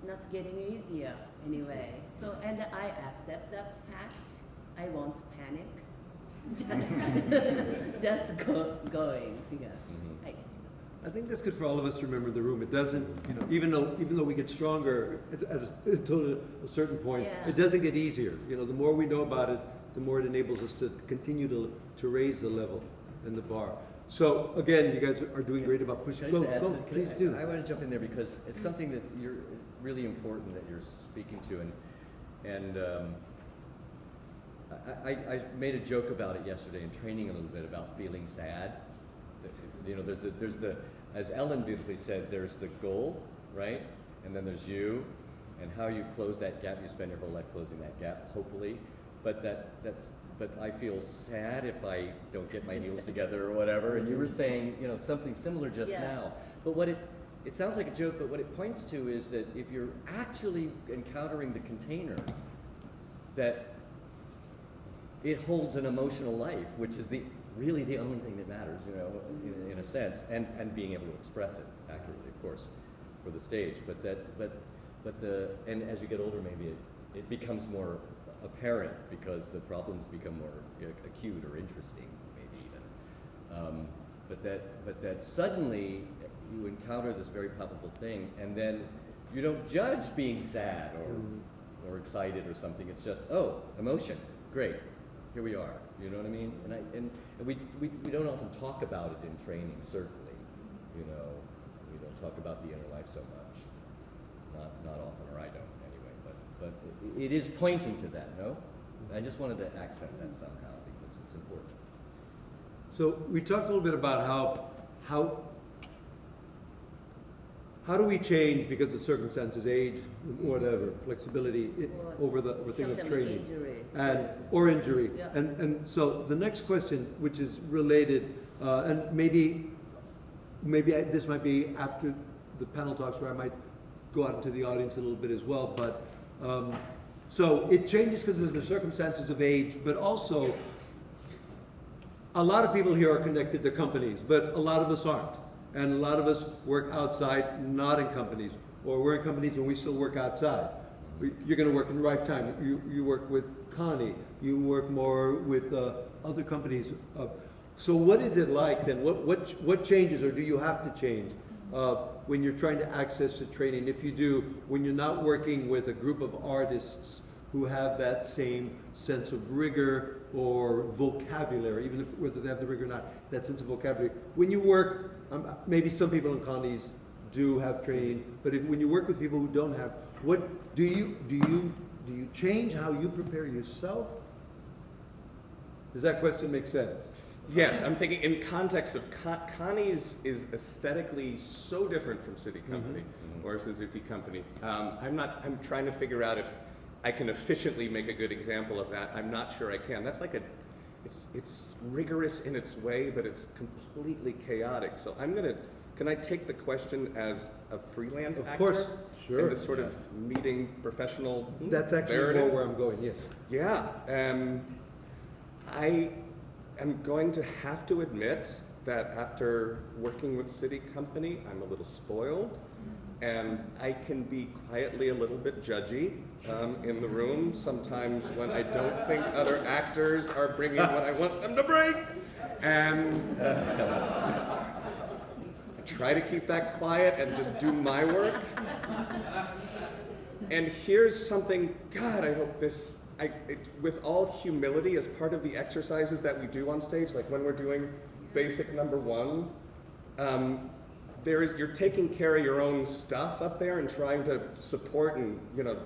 not getting easier anyway. So, and I accept that fact. I won't panic. just go, going, yeah. Mhm. I, I think that's good for all of us to remember the room. It doesn't, you know, even though, even though we get stronger at, at a, until a certain point, Yeah. it doesn't get easier. You know, the more we know about it, the more it enables us to continue to, to raise the level and the bar. So again, you guys are doing great about pushing. Go, go, some- please I- do. I want to jump in there because it's something that you're really important that you're speaking to, and and um, I, I, I made a joke about it yesterday in training a little bit about feeling sad. You know, there's the there's the as Ellen beautifully said, there's the goal, right, and then there's you, and how you close that gap. You spend your whole life closing that gap, hopefully, but that that's but I feel sad if I don't get my heels together or whatever. And you were saying, you know, something similar just Yeah. now. But what it it sounds like a joke, but what it points to is that if you're actually encountering the container, that it holds an emotional life, which is the really the only thing that matters, you know, in, in a sense, and, and being able to express it accurately, of course, for the stage. But that, but, but the, and as you get older, maybe it, it becomes more apparent because the problems become more you know, acute or interesting, maybe even. Um, but that, but that suddenly you encounter this very palpable thing, and then you don't judge being sad or or excited or something. It's just, oh, emotion, great, here we are. You know what I mean? And I and, and we, we we don't often talk about it in training. Certainly, you know, we don't talk about the inner life so much. Not not often, or I don't. But but it, it is pointing to that. No, I just wanted to accent that somehow because it's important. So we talked a little bit about how, how, how do we change because of circumstances, age, whatever, flexibility, i- Or over the, over thing of training? injury. And, or injury. Yeah. And, and so the next question, which is related, uh, and maybe, maybe I- this might be after the panel talks where I might go out into the audience a little bit as well, but, um, so it changes because of the circumstances of age, but also, a lot of people here are connected to companies, but a lot of us aren't. And a lot of us work outside, not in companies, or we're in companies and we still work outside. You're gonna work in the right time. You, you work with Connie, you work more with, uh, other companies. Uh, So what is it like then? What, what, what changes or do you have to change, uh, when you're trying to access the training? If you do, when you're not working with a group of artists who have that same sense of rigor or vocabulary, even if, whether they have the rigor or not, that sense of vocabulary. When you work, um, maybe some people in Connie's do have training, but if, when you work with people who don't have, what, do you, do you, do you change how you prepare yourself? Does that question make sense? Yes, I'm thinking in context of Con- Connie's is aesthetically so different from SITI Company or Suzuki Company. Um, I'm not. I'm trying to figure out if I can efficiently make a good example of that. I'm not sure I can. That's like a. It's it's rigorous in its way, but it's completely chaotic. So I'm gonna. Can I take the question as a freelance Of actor? course, sure. And this sort of meeting professional. hmm, That's actually more where I'm going, yes. Yeah, um, I am going to have to admit that after working with SITI Company, I'm a little spoiled, and I can be quietly a little bit judgy um, in the room sometimes when I don't think other actors are bringing what I want them to bring, and I try to keep that quiet and just do my work. And here's something, God, I hope this, I, it, with all humility, as part of the exercises that we do on stage, like when we're doing basic number one, um, there is, you're taking care of your own stuff up there and trying to support and, you know,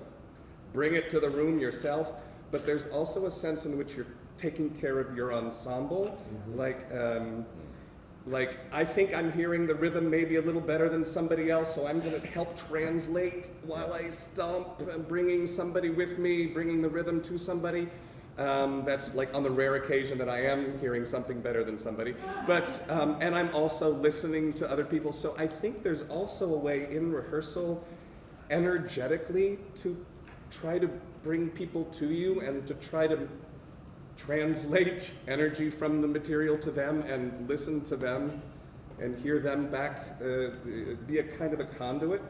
bring it to the room yourself, but there's also a sense in which you're taking care of your ensemble. Like, um, like I think I'm hearing the rhythm maybe a little better than somebody else, so I'm going to help translate while I stomp, and bringing somebody with me, bringing the rhythm to somebody. Um, that's like on the rare occasion that I am hearing something better than somebody. But um, and I'm also listening to other people. So I think there's also a way in rehearsal, energetically, to try to bring people to you and to try to translate energy from the material to them and listen to them and hear them back, uh, be a kind of a conduit.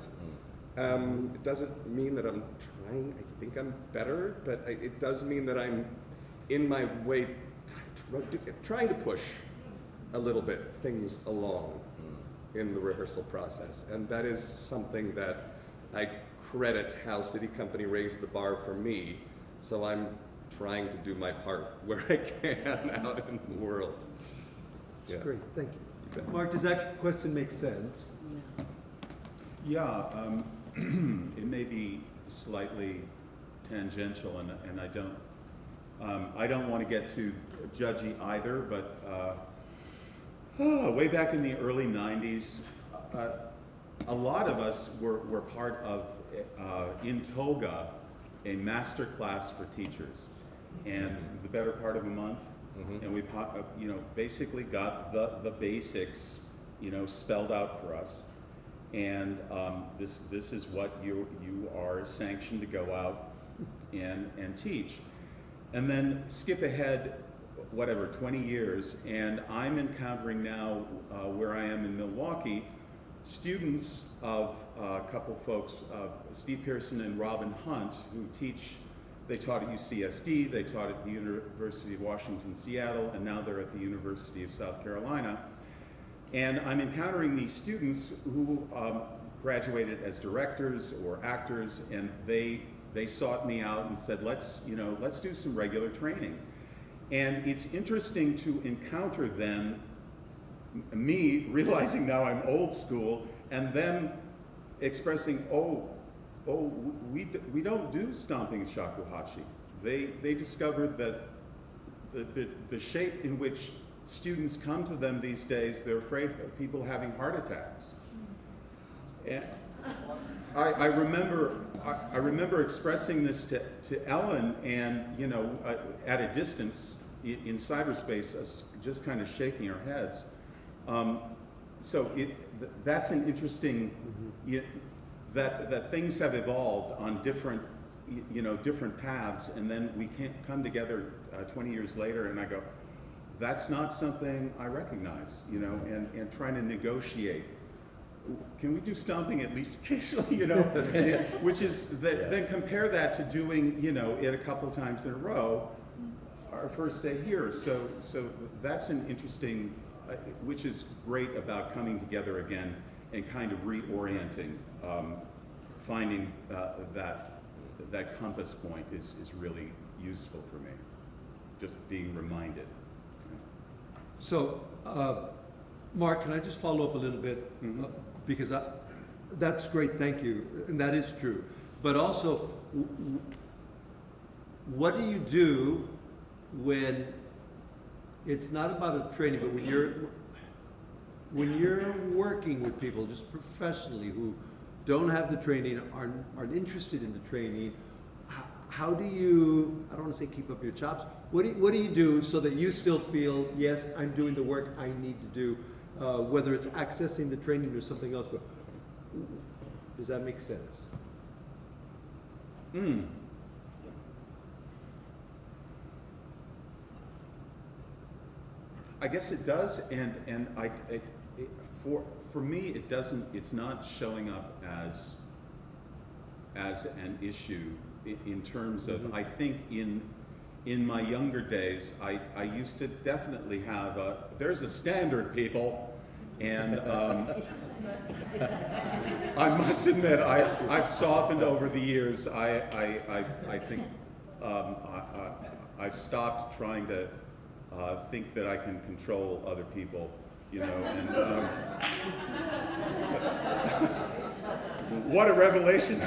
Um, it doesn't mean that I'm trying, I think I'm better, but I, it does mean that I'm in my way trying to push a little bit things along in the rehearsal process. And that is something that I credit how SITI Company raised the bar for me. So I'm trying to do my part where I can out in the world. That's Yeah. great, thank you. You. Mark, does that question make sense? Yeah. Yeah, um, it may be slightly tangential, and, and I don't, um, I don't want to get too judgy either, but uh, oh, way back in the early '90s, uh, a lot of us were, were part of uh, in Toga, a master class for teachers, and the better part of a month, Mhm. and we, uh, you know, basically got the the basics, you know, spelled out for us. And um, this, this is what you, you are sanctioned to go out and, and teach. And then skip ahead, whatever, 20 years, and I'm encountering now, uh, where I am in Milwaukee, students of uh, a couple folks, uh, Steve Pearson and Robin Hunt, who teach, they taught at UCSD, they taught at the University of Washington, Seattle, and now they're at the University of South Carolina. And I'm encountering these students who um, graduated as directors or actors, and they they sought me out and said, "Let's you know, let's do some regular training." And it's interesting to encounter them, me realizing now I'm old school, and them expressing, "Oh, oh, we we don't do stomping shakuhachi." They they discovered that the, the, the shape in which students come to them these days, they're afraid of people having heart attacks. And I, I remember, I, I remember expressing this to, to Ellen and, you know, uh, at a distance in, in cyberspace, us just kind of shaking our heads. Um, so it, th- that's an interesting, y- that, that things have evolved on different, you know, different paths, and then we can't come together uh, 20 years later, and I go, that's not something I recognize, you know, and, and trying to negotiate. Can we do stomping at least occasionally, you know? Yeah, Which is, that, then compare that to doing, you know, it a couple of times in a row, our first day here. So, so that's an interesting, uh, which is great about coming together again and kind of reorienting, um, finding uh, that, that compass point is, is really useful for me, just being reminded. So, uh, Mark, can I just follow up a little bit? Mhm. Uh, Because I, that's great, thank you, and that is true. But also, w- w- what do you do when it's not about a training, but when you're, when you're working with people, just professionally, who don't have the training, aren't, aren't interested in the training, how, how do you, I don't wanna say keep up your chops, what do you, what do you do so that you still feel, yes, I'm doing the work I need to do, uh, whether it's accessing the training or something else, but does that make sense? Hmm. I guess it does, and, and I, it, for, for me, it doesn't, it's not showing up as, as an issue in, in terms of, I think in, in my younger days, I, I used to definitely have a, there's a standard, people, and, um, I must admit, I, I've softened over the years. I, I, I, I think um, I, I, I've stopped trying to uh, think that I can control other people, you know. And um, what a revelation!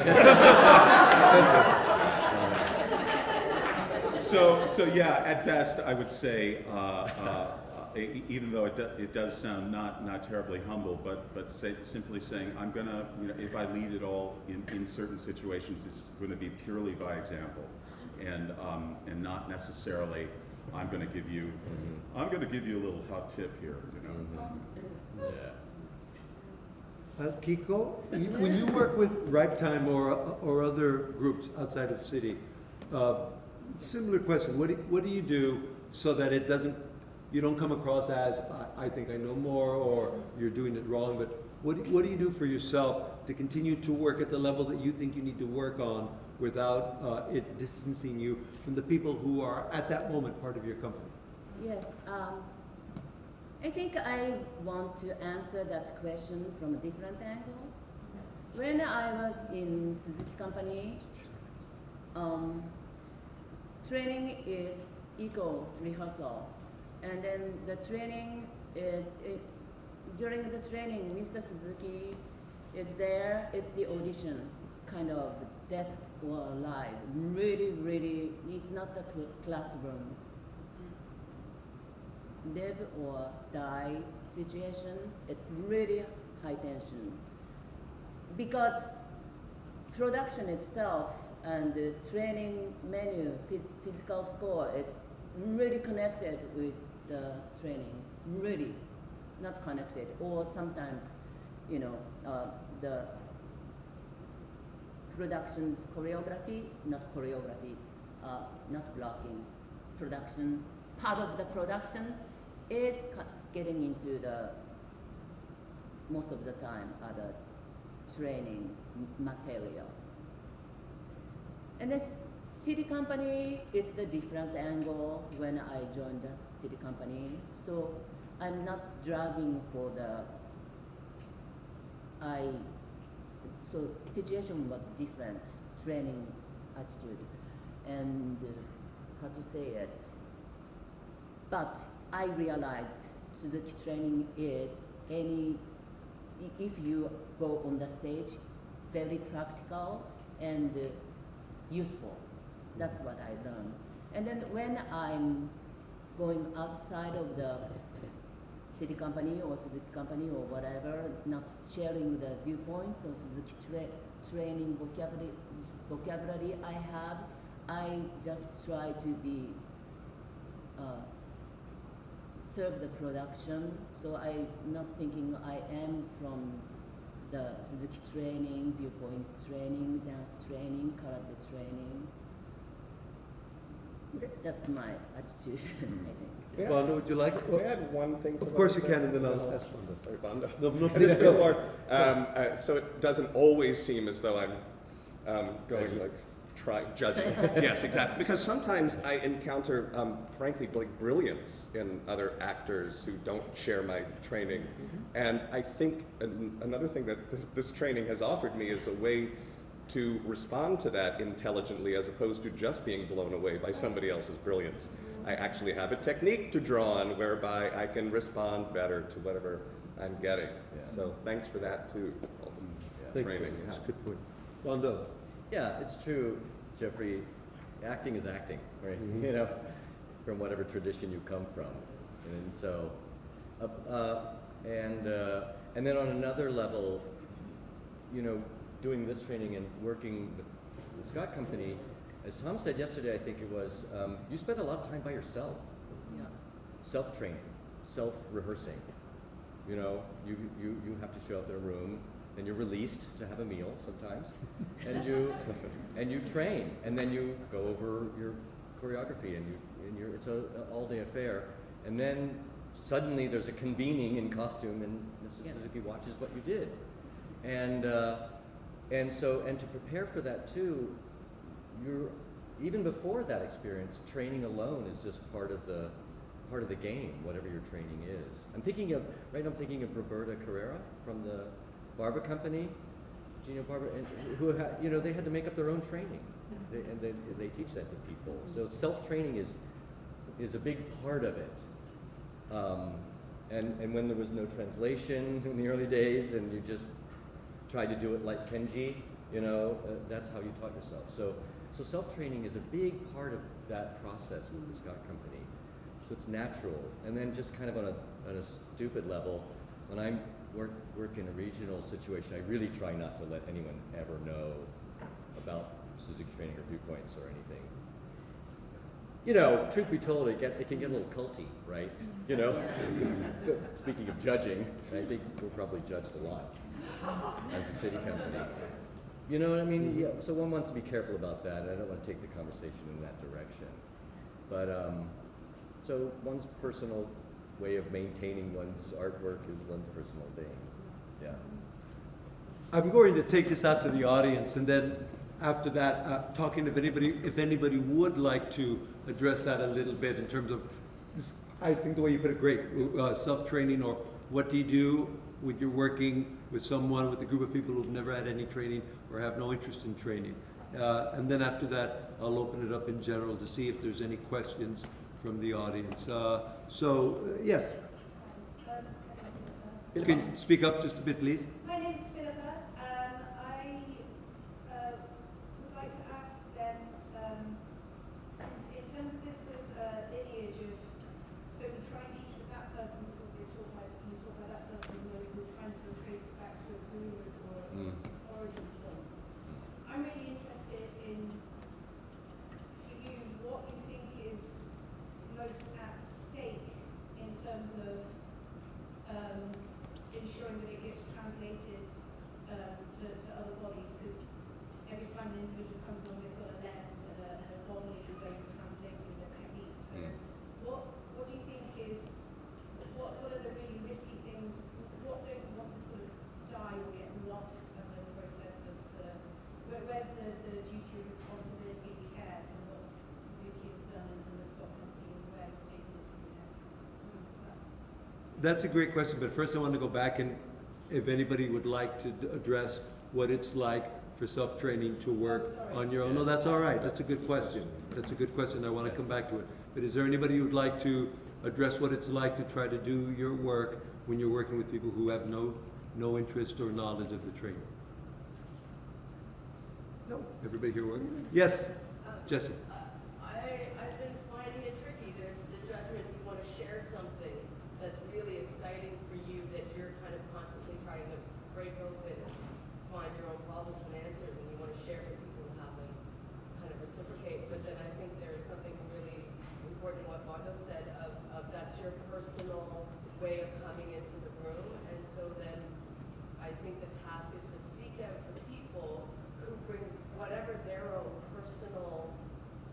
so, so yeah, at best, I would say, uh, uh, even though it, do, it does sound not, not terribly humble, but, but say, simply saying, I'm gonna, you know, if I lead at all in, in certain situations, it's gonna be purely by example. And, um, and not necessarily, I'm gonna give you, I'm gonna give you a little hot tip here, you know? Yeah. Uh, Kiko, you- when you work with Ripe Time or, or other groups outside of the city, uh, similar question, what do, what do you do so that it doesn't, you don't come across as, I, I think I know more, or you're doing it wrong, but what, do- what do you do for yourself to continue to work at the level that you think you need to work on without uh, it distancing you from the people who are at that moment part of your company? Yes, um, I think I want to answer that question from a different angle. When I was in Suzuki company, um, training is equal rehearsal, and then the training is it, during the training, Mr. Suzuki is there. It's the audition, kind of death or alive. Really, really, it's not the cl- classroom live or die situation, it's really high tension. Because production itself and the training menu, phys- physical score, it's really connected with the training, really not connected. Or sometimes, you know, uh, the production's choreography, not choreography, uh, not blocking, production, part of the production is getting into the, most of the time, other training material. And this SITI company, it's the different angle when I joined the SITI company. So I'm not driving for the, I, so situation was different, training attitude, and uh, how to say it. But I realized Suzuki training is any, if you go on the stage, very practical and uh, useful. That's what I learned. And then when I'm going outside of the SITI company or Suzuki company or whatever, not sharing the viewpoints or Suzuki tra- training vocabulary, vocabulary I have, I just try to be uh, serve the production. So I'm not thinking I am from the Suzuki training, viewpoint training, dance training, karate training. That's my attitude, I think. Yeah. Wanda, would you like? May I add one thing to Of course you can, and then I'll ask Wanda. Sorry, Bondo. No, no, Just please go. before, um, uh, so it doesn't always seem as though I'm um, going Judging. like try judging. yes, exactly. Because sometimes I encounter, um, frankly, like brilliance in other actors who don't share my training, and I think an, another thing that th- this training has offered me is a way to respond to that intelligently as opposed to just being blown away by somebody else's brilliance. I actually have a technique to draw on whereby I can respond better to whatever I'm getting. Yeah. So thanks for that too. Thank you. Training, That's yeah. a good point. Wanda? Yeah, it's true, Jeffrey. Acting is acting, right? Mhm. You know, from whatever tradition you come from, and so, uh, uh, and uh, and then on another level, you know, doing this training and working with the SCOT Company, as Tom said yesterday, I think it was, um, you spend a lot of time by yourself, Yeah. self-training, self-rehearsing. You know, you, you, you have to show up in a room, and you're released to have a meal sometimes, and you and you train, and then you go over your choreography, and you and you're, it's a, a all-day affair, and then suddenly there's a convening in costume, and Mr. Yeah. Suzuki watches what you did, and uh, and so and to prepare for that too, you're even before that experience, training alone is just part of the part of the game, whatever your training is. I'm thinking of right now. I'm thinking of Roberta Carreri from the Barba Company, Eugenio Barba, and who ha, you know they had to make up their own training, they, and they, they teach that to people. So self training is is a big part of it. Um, and and when there was no translation in the early days, and you just tried to do it like Kenji, you know, uh, that's how you taught yourself. So, so self-training is a big part of that process with the SCOT Company. So it's natural. And then just kind of on a, on a stupid level, when I work, work in a regional situation, I really try not to let anyone ever know about Suzuki training or viewpoints or anything. You know, truth be told, it, get, it can get a little culty, right? You know? Speaking of judging, I think we're probably judged a lot as a SITI company. You know what I mean? Yeah, so one wants to be careful about that. I don't want to take the conversation in that direction. But um, so one's personal way of maintaining one's artwork is one's personal thing. Yeah. I'm going to take this out to the audience, and then after that, uh, talking if anybody, if anybody would like to address that a little bit in terms of, this- I think the way you put it, great, uh, self-training, or what do you do when you're working with someone, with a group of people who've never had any training or have no interest in training. Uh, and then after that, I'll open it up in general to see if there's any questions from the audience. Uh, so, uh, yes, you can speak up just a bit, please. My name is Philippa. Um, I uh, would like to ask then, um, in, in terms of this sort of uh, lineage of, so we try and teach with that person because they talk like you talk about that person, and we're, we're trying to sort of trace it back to a guru or a Mm. origin point. I'm really interested in, for you, what you think is most at stake in terms of um, ensuring that it gets translated um, to, to other bodies, because every time an individual comes along, they've got a lens and a, and a body where you're translating their techniques. So Mm. what, what do you think is, what, what are the really risky things? What don't you want to sort of die or get lost as a process of the, where, where's the, the duty of responsibility and care to what Suzuki has done and, and the SCOT Company and where you're taking it to next? What's that? That's a great question, but first I want to go back and if anybody would like to address what it's like for self-training to work Oh, on your own. No, that's all right. That's a good question. That's a good question. I want to come back to it. But is there anybody who would like to address what it's like to try to do your work when you're working with people who have no, no interest or knowledge of the training? No. Everybody here working? Yes, uh, Jesse. I, I've been finding it tricky. There's the judgment, you want to share something that's really exciting for you that you're kind of constantly trying to break open and find your own problems and answers and you want to share with people who haven't kind of reciprocate. But then I think there's something really important in what Bondo said of, of that's your personal way of coming into the room. And so then I think the task is to seek out the people who bring whatever their own personal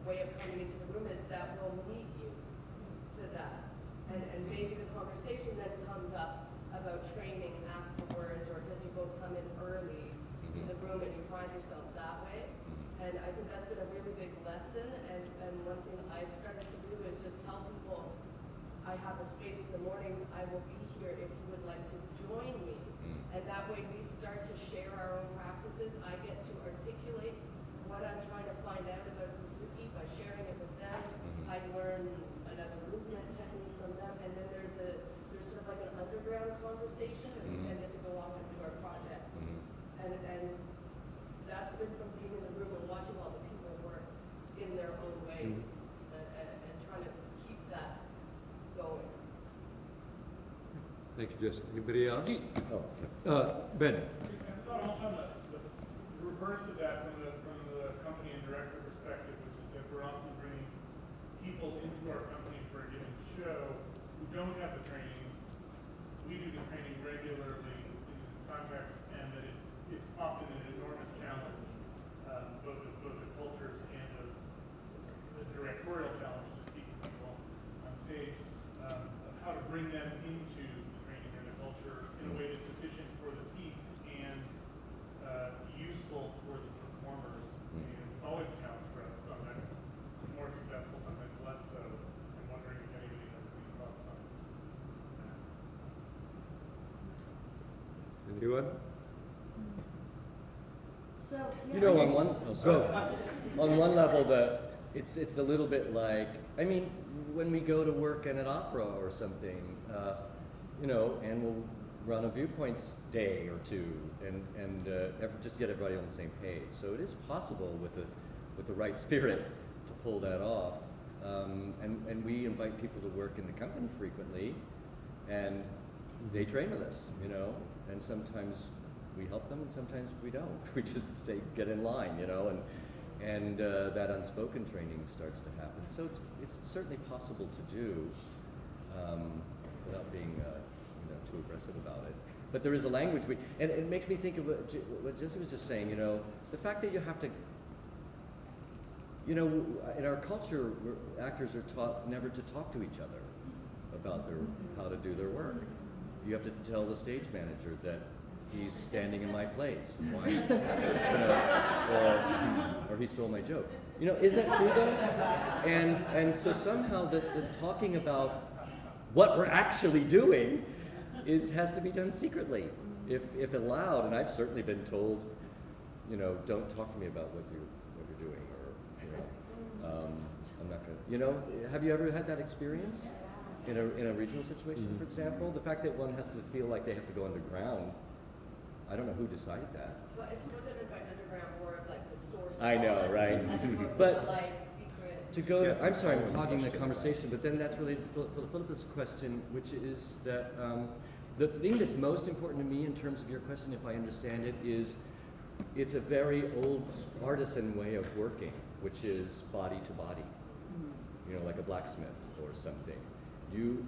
way of coming into the room is that will meet you to that. And, and maybe the conversation then comes up about training afterwards, or because you both come in early to the room and you find yourself that way. And I think that's been a really big lesson, and, and one thing I've started to do is just tell people, I have a space in the mornings, I will be here if you would like to join me. And that way we start to share our own practices. I get to articulate what I'm trying to find out about Suzuki by sharing it with them. Mhm. I learn another movement technique from them, and then there's a, there's sort of like an underground conversation, and we Mhm. then get to go off and do our projects. Mhm. And, and that's been from being in the room and watching all the people work in their own ways, and, and, and trying to keep that going. You, Anybody else? Oh, Uh, Ben? I thought also on the, the reverse of that from the, from the company and director perspective, which is that we're often bringing people into our company for a given show who don't have the training. We do the training regularly in this context, and that it's, it's often an enormous challenge, um, both of, both the cultures and of the directorial challenge to speak to people on stage, um, of how to bring them into the training and the culture in a way that's efficient for the piece and uh, useful for the performers. Mm. And it's always a challenge for us, sometimes more successful, sometimes less so. I'm wondering if anybody has any thoughts on that. Anyone? So, You know, on one, oh, sorry. on one level, the, it's, it's a little bit like, I mean, when we go to work in an opera or something, uh, you know, and we'll run a viewpoints day or two and, and uh, ev- just get everybody on the same page. So it is possible with the, with the right spirit to pull that off. Um, and, and we invite people to work in the company frequently, and they train with us, you know, and sometimes we help them and sometimes we don't. We just say, get in line, you know, and, and uh, that unspoken training starts to happen. So it's, it's certainly possible to do um, without being, uh, you know, too aggressive about it. But there is a language we, and it makes me think of what, what Jesse was just saying, you know, the fact that you have to you know, in our culture, actors are taught never to talk to each other about their how to do their work. You have to tell the stage manager that he's standing in my place. Why? You know, or, or he stole my joke. You know, isn't that true though? And and so somehow the, the talking about what we're actually doing is has to be done secretly, if if allowed. And I've certainly been told, you know, don't talk to me about what you what you're doing, or you know, um, I'm not gonna. You know, have you ever had that experience in a in a regional situation, for example? The fact that one has to feel like they have to go underground. I don't know who decided that. But it's supposed to have by underground, more of like the source. I know, of right? as opposed to But- the, like. To go, I'm sorry, I'm hogging the conversation, but then that's related to Phil- Phil- Philippa's question, which is that um, the thing that's most important to me in terms of your question, if I understand it, is it's a very old artisan way of working, which is body to body. You know, like a blacksmith or something. You,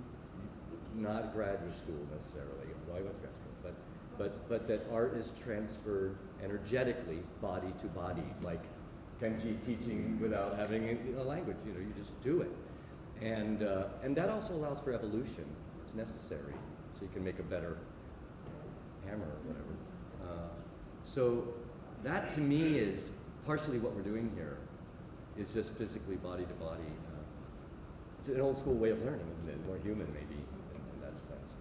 not graduate school necessarily, well, I went to grad school, but, but, that art is transferred energetically, body to body, like Kenji teaching without having a, a language, you know, you just do it. And, uh, and that also allows for evolution, it's necessary, so you can make a better hammer or whatever. Uh, so that to me is partially what we're doing here, is just physically body to body. Uh, it's an old school way of learning, isn't it? More human maybe in, in that sense.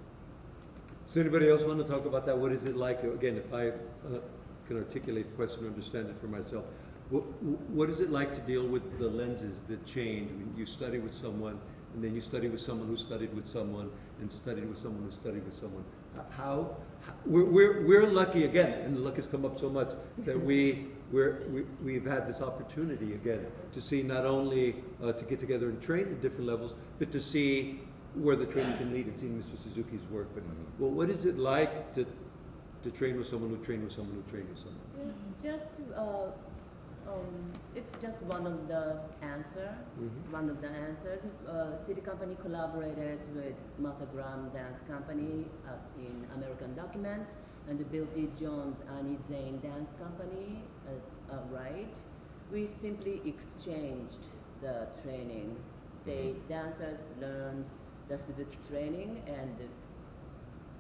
Does anybody else want to talk about that? What is it like, again, if I uh, can articulate the question, and understand it for myself, what, what is it like to deal with the lenses that change when you study with someone, and then you study with someone who studied with someone, and studied with someone who studied with someone? How, how we're, we're, we're lucky again, and luck has come up so much, that we, we're, we, we've had this opportunity again to see not only uh, to get together and train at different levels, but to see where the training can lead and seeing Mr. Suzuki's work. But well, what is it like to to train with someone who trained with someone who trained with someone? Well, Just, uh, um, it's just one of the answer, Mhm. one of the answers. Uh, SITI Company collaborated with Martha Graham Dance Company uh, in American Document and Bill T. Jones Arnie Zane Dance Company as uh, right. We simply exchanged the training. The dancers learned the training and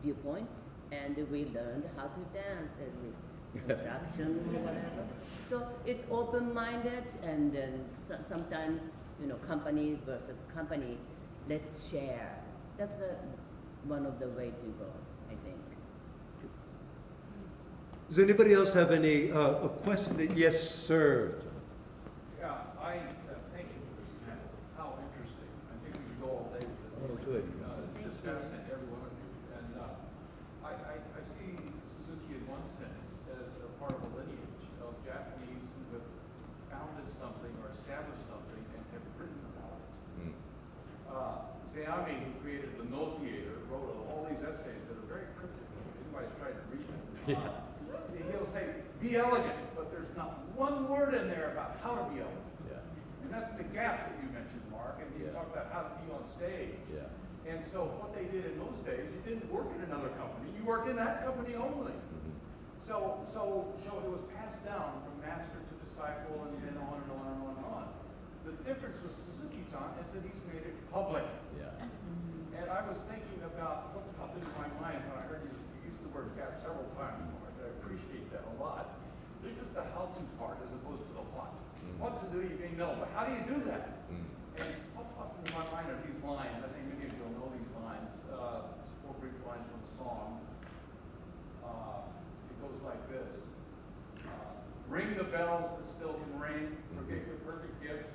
viewpoints, and we learned how to dance and with contraction or whatever. So it's open-minded, and then so, sometimes you know, company versus company, let's share. That's the one of the way to go, I think. Does anybody else have any uh, a question? That, yes, sir. Yeah, I, uh, thank you for this panel. How interesting. I think we could go all day with this. Oh, good. Uh, It's just fascinating, every one of you. And uh, I, I, I see Suzuki in one sense as a part of a lineage of Japanese who have founded something or established something and have written about it. Mm. Uh, Zeami, who created the Noh Theater, wrote all these essays that are very cryptic. Anybody's tried to read them. Uh, He'll say, be elegant, but there's not one word in there about how to be elegant. Yeah. And that's the gap that you mentioned, Mark, and you Yeah. talked about how to be on stage. Yeah. And so what they did in those days, you didn't work in another company, you worked in that company only. Mhm. So, so, so it was passed down from master to disciple and then on and on and on and on. The difference with Suzuki-san is that he's made it public. Yeah. And I was thinking about what popped into my mind when I heard you use the word gap several times, Mark. I appreciate that a lot. This is the how-to part as opposed to the what. Mm. What to do, you may know, but how do you do that? Mm. And what popped into my mind are these lines. I think many of you will know these lines. Uh, it's four brief lines from a song. Uh, it goes like this. Uh, ring the bells that still can ring. Forget your perfect gifts.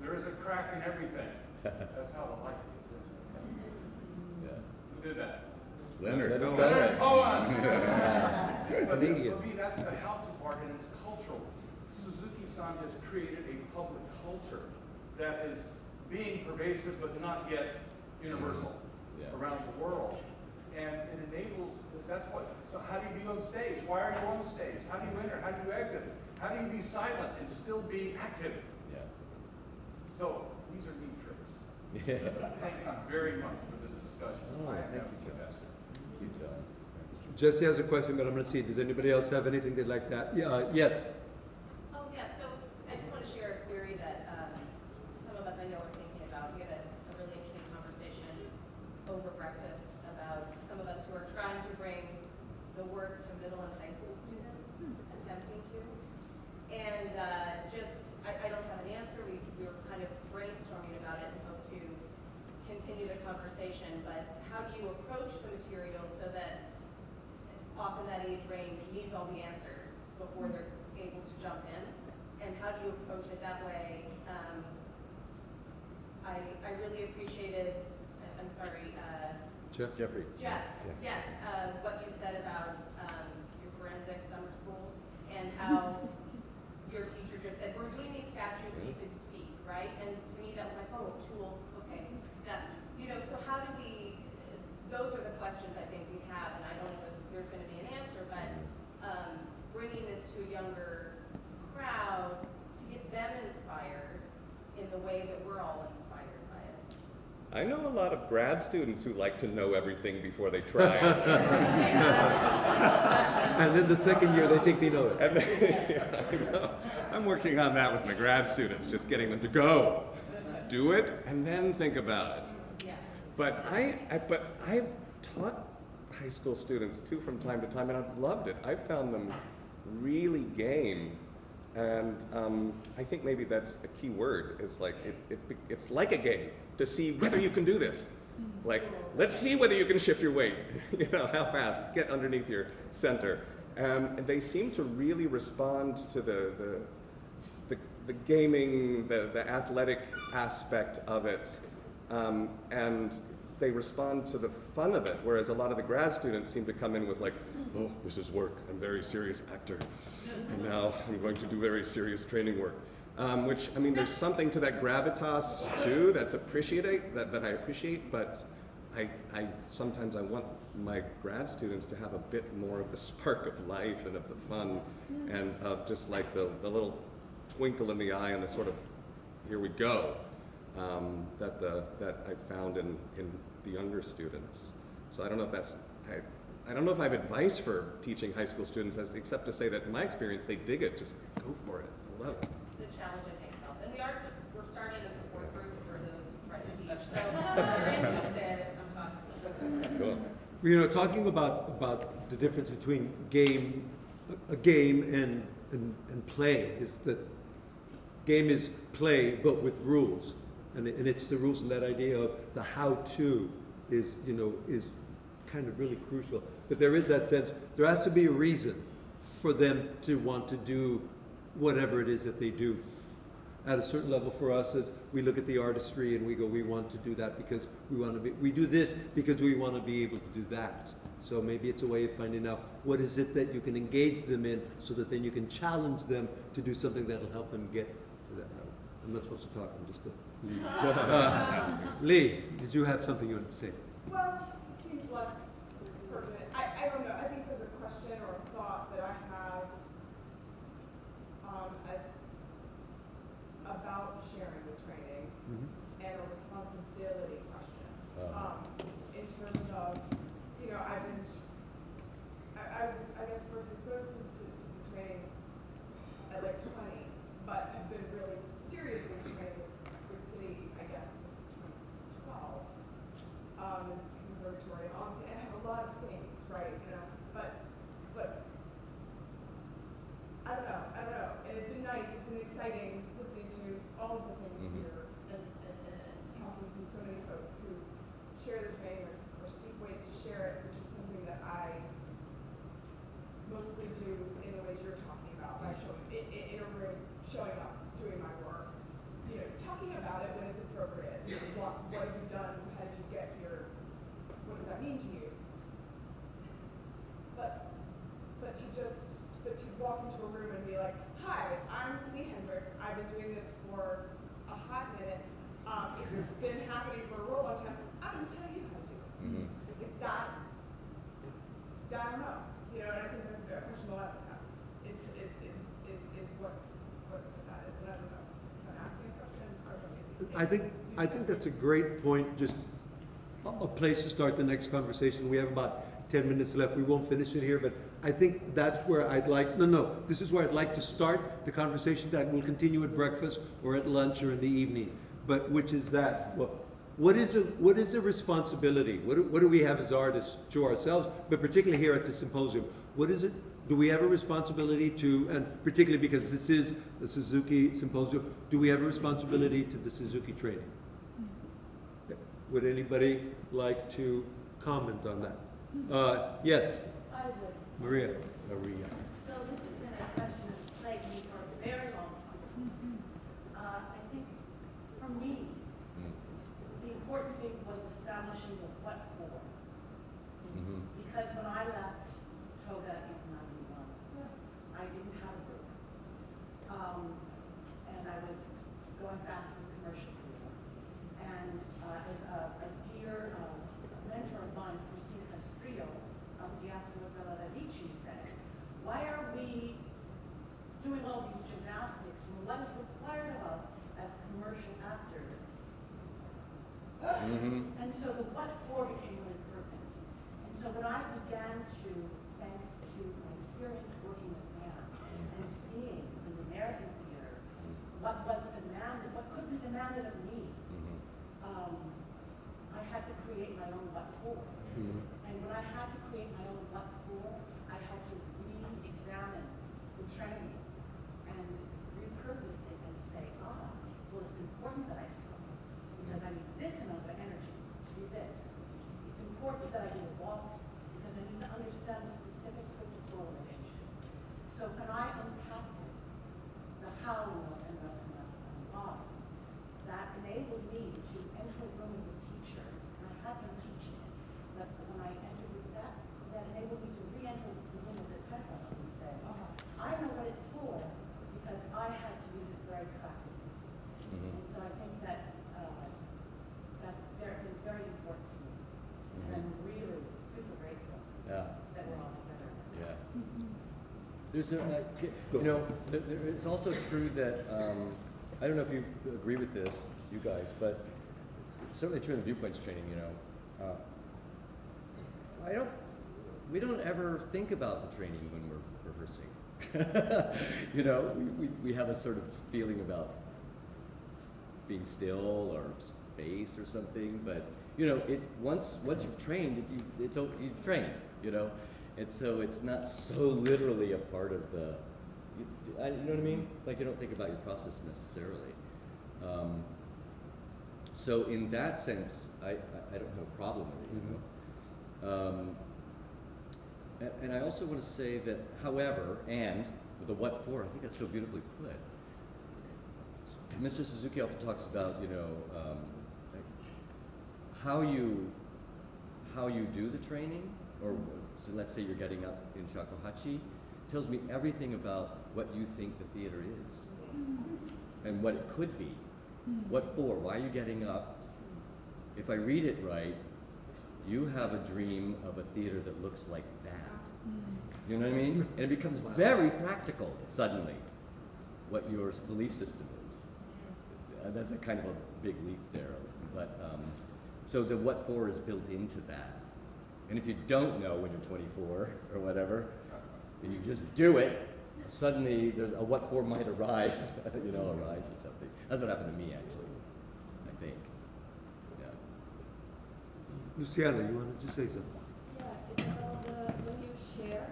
There is a crack in everything. That's how the light gets in. Yeah. Who did that? Leonard Leonard Cohen. Leonard Cohen. You're But comedian. for me, that's the how-to part, and it's cultural. Suzuki-san has created a public culture that is being pervasive but not yet universal Yeah. around the world. And it enables, that's what, so how do you be on stage? Why are you on stage? How do you enter? How do you exit? How do you be silent and still be active? Yeah. So these are neat tricks. Yeah. Thank you very much for this discussion. Oh, I thank you, John. Thank you, John. Jesse has a question, but I'm gonna see, does anybody else have anything they'd like that? Yeah, uh, yes. Oh, yeah, so I just want to share a query that um, some of us I know are thinking about. We had a a really interesting conversation over breakfast about some of us who are trying to bring the work to middle and high school students, attempting to. And uh, just, I I don't have an answer. We we were kind of brainstorming about it and hope to continue the conversation. But how do you approach the material so that often that age range needs all the answers before they're able to jump in. And how do you approach it that way? Um, I, I really appreciated, I- I'm sorry, uh, Jeff? Jeffrey. Jeff, Yeah. yes, uh, what you said about, um, your forensic summer school and how your teacher just said, we're doing these statues so you can speak, right? And to me, that was like, oh, a tool, okay, that, you know, so how do we, those are the questions I think we have, and I don't know if there's gonna be an answer, but, um, bringing this to a younger crowd to get them inspired in the way that we're all inspired by it. I know a lot of grad students who like to know everything before they try it. And then the second year, they think they know it. Then, yeah, I. I'm working on that with my grad students, just getting them to go, do it, and then think about it. Yeah. But I, I, but I've taught high school students too from time to time, and I've loved it. I've found them really game, and um, I think maybe that's a key word. Is like it, it, it's like a game to see whether you can do this. Like, let's see whether you can shift your weight. you know, how fast? Get underneath your center. Um, and they seem to really respond to the, the the, the gaming, the, the athletic aspect of it, um, and they respond to the fun of it. Whereas a lot of the grad students seem to come in with like, oh, this is work. I'm a very serious actor, and now I'm going to do very serious training work. Um, which I mean, there's something to that gravitas too. That's appreciate that, that I appreciate, but I, I sometimes I want my grad students to have a bit more of the spark of life and of the fun, and of just like the, the little twinkle in the eye and the sort of here we go um, that the that I found in in the younger students. So I don't know if that's I, I don't know if I have advice for teaching high school students as, except to say that in my experience they dig it. Just go for it. I love it. the challenge I think helps. And we are, we're starting a support group for those who try to teach, so if you're interested, I'm talking. Cool. You know, talking about, about the difference between game, a game and, and, and play is that game is play, but with rules. And, and it's the rules and that idea of the how-to is, you know, is kind of really crucial. But there is that sense, there has to be a reason for them to want to do whatever it is that they do. At a certain level for us, is we look at the artistry and we go, we want to do that because we want to be, we do this because we want to be able to do that. So maybe it's a way of finding out what is it that you can engage them in so that then you can challenge them to do something that'll help them get to that level. I'm not supposed to talk, I'm just a. Lee, did you have something you wanted to say? Well, it seems less pertinent. I, I don't know. I think there's a question or a thought that I have um, as about sharing the training and a responsibility question. Uh-huh. Um, in terms of, you know, I've been, I, I was, I guess, first exposed to, to, to the training at like 20, but have been really seriously trained with, with SITI, I guess, since 2012 um, conservatory and all, and have a lot of things, right, you know, but, but, I don't know, I don't know, and it's been nice, it's been exciting all of the things Mhm. here and, and, and, talking to so many folks who share the training or, or seek ways to share it, which is something that I mostly do in the ways you're talking about, by showing, in, in, in a room, showing up, doing my work, you know, talking about it when it's appropriate. You know, what, what have you done? How did you get here? What does that mean to you? But, but to just, but to walk into a room and be like, hi, I'm Lee Hendricks. I've been doing this for a in it. Um, it's been happening for a real long time. I'm gonna tell you how to do it. Mhm. If that, I don't know, you know, and I think that's a question a lot of us have, is, to- is, is, is, is what, what that is, and I don't know. If I'm asking a question, or maybe I think, I think that's a great point, just a, a place to start the next conversation. We have about ten minutes left. We won't finish it here, but I think that's where I'd like, no, no, this is where I'd like to start the conversation that will continue at breakfast or at lunch or in the evening. But which is that, what, what is a, what is a responsibility? What do, what do we have as artists to ourselves, but particularly here at the symposium? What is it, do we have a responsibility to, and particularly because this is the Suzuki Symposium, do we have a responsibility to the Suzuki training? Would anybody like to comment on that? Uh, yes, I would. Maria. Maria. So this has been a question that's plagued me for a very long time. Uh, I think, for me, Mm. the important thing was establishing the what for. Mhm. Because when I left Toga in ninety-one, I didn't have a group. Um, and I was going back to the commercial career. And, uh, as a, a dear, uh, mentor of mine, Cristina Castrillo, of the Teatro delle Radici said, why are we doing all these gymnastics when what is required of us as commercial actors Mhm. and so the what for became really pertinent. And so when I began to, thanks to my experience working with Anne and seeing in the American theater what was demanded, what could be demanded of me, Mhm. um, I had to create my own what for. Mhm. And when I had to create my own what for, I had to re-examine the training and repurpose it and say, ah, well, it's important that I swim because I need this amount of energy to do this. It's important that I do walks because I need to understand the specific foot-to-floor relationship. So when I unpacked it, the how and the, and the, and the and the why, that enabled me to enter a room as a teacher, and I had been teaching, but when I entered with that, that enabled me to re-enter the room as a pedagogue and say, I know what it's for, because I had to use it very practically. Mhm. And so I think that, uh, that's very, been very important to me. And I'm really super grateful Yeah. that we're all together. Yeah. There's a, uh, you know, there, it's also true that, um, I don't know if you agree with this, you guys, but it's, it's certainly true in the viewpoints training, you know. Uh, I don't, we don't ever think about the training when we're rehearsing. you know, we, we, we have a sort of feeling about being still or space or something, but you know, it once once you've trained, you, it's you've trained, you know, and so it's not so literally a part of the, you, I, you know what I mean? Like you don't think about your process necessarily. Um, so in that sense, I, I, I don't have a problem with it, you know. Um, and, and I also want to say that, however, and with the what for, I think that's so beautifully put. Mr. Suzuki often talks about, you know, um, like how you how you do the training, or so let's say you're getting up in shakuhachi, tells me everything about what you think the theater is, and what it could be, what for, why are you getting up. If I read it right, you have a dream of a theater that looks like that. You know what I mean? And it becomes very practical suddenly, what your belief system is. Uh, that's a kind of a big leap there, but um, so the what for is built into that. And if you don't know when you're 24 or whatever, and you just do it, suddenly there's a what for might arise, you know, arise or something. That's what happened to me actually, I think. Yeah. Luciana, you wanted to say something? Yeah, it's about the, when you share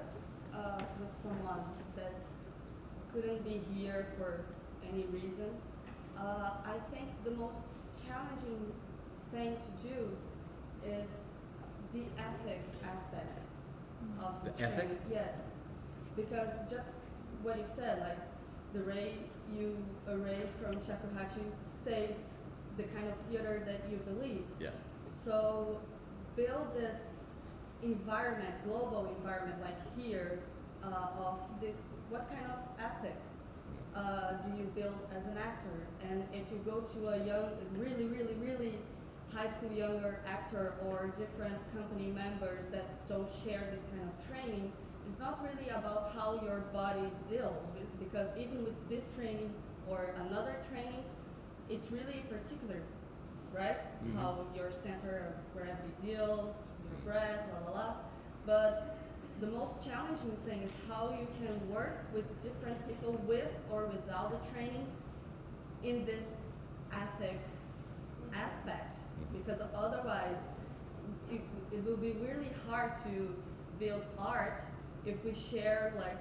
uh, with someone that couldn't be here for any reason, uh, I think the most challenging thing to do is the ethic aspect of the, The ethic? Yes, because just what you said, like the ray you erase from shakuhachi says the kind of theater that you believe. Yeah. So build this environment, global environment like here, uh, of this, what kind of ethic uh, do you build as an actor? And if you go to a young, really, really, really high school younger actor or different company members that don't share this kind of training, it's not really about how your body deals with, because even with this training or another training, it's really particular, right? Mhm. How your center of gravity deals, your breath, la la la. But the most challenging thing is how you can work with different people with or without the training in this ethic aspect mm-hmm. because otherwise it, it will be really hard to build art if we share like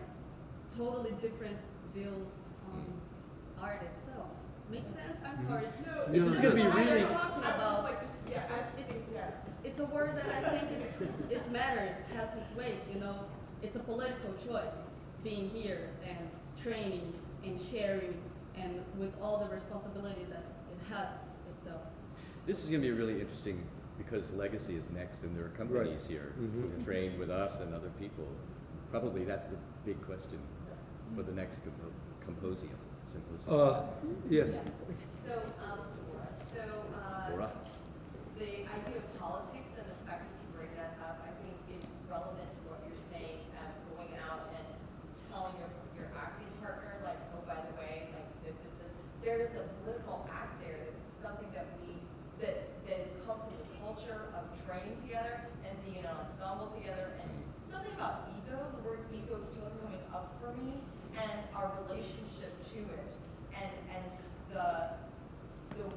totally different views on mm-hmm. art itself. Makes mm-hmm. sense? I'm sorry. No, This is gonna be what really- you're talking I would just about. like yeah, it's, yes. it's a word that I think it's, it matters, has this weight, you know. It's a political choice, being here and training and sharing and with all the responsibility that it has itself. This is going to be really interesting because Legacy is next, and there are companies here who Mhm. have trained with us and other people. Probably that's the big question for the next compo- symposium. symposium. Uh, yes. So, um, so, uh, the idea of politics and the fact that you bring that up, I think is relevant to what you're saying as going out and telling your, your acting partner, like, oh, by the way, like, this is the, there's a political act there that's something that we, that, that has come from the culture of training together and being an ensemble together and something about ego, the word ego keeps coming up for me and our relationship to it. And, and the, the,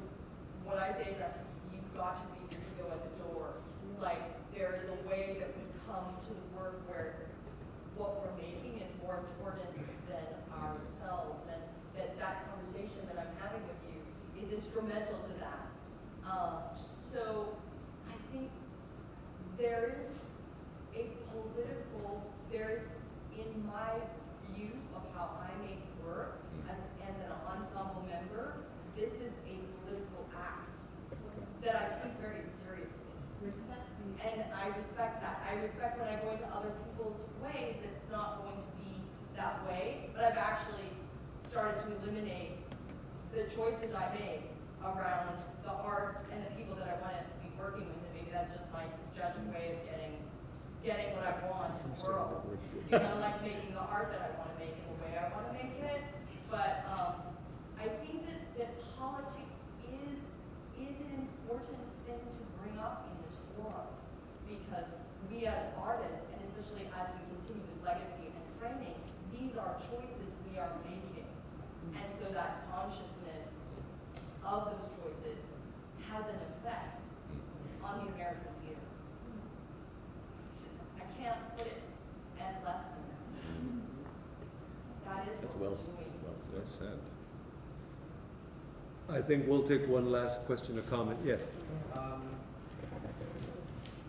what I say is that you've got to leave your ego at the door. Like, there is a way that we come to the work where what we're making is more important than ourselves. And that that conversation that I'm having with you is instrumental to that. Um, so there is a political, there is, in my view of how I make work hmm. as, as an ensemble member, this is a political act that I take very seriously. Respect And I respect that. I respect when I go into other people's ways, that it's not going to be that way. But I've actually started to eliminate the choices I make around the art and the people that I want to be working with. And maybe that's just my judged way of getting, getting what I want in the world. You know, like making the art that I want to make in the way I want to make it. But, um, I think that, that politics is, is an important thing to bring up in this forum. Because we as artists, and especially as we continue with legacy and training, these are choices we are making. And so that consciousness of those choices has an effect on the American theater. So I can't put it as less than that. That is That's what well, we're s- doing. well Well said. I think we'll take one last question or comment. Yes. Um,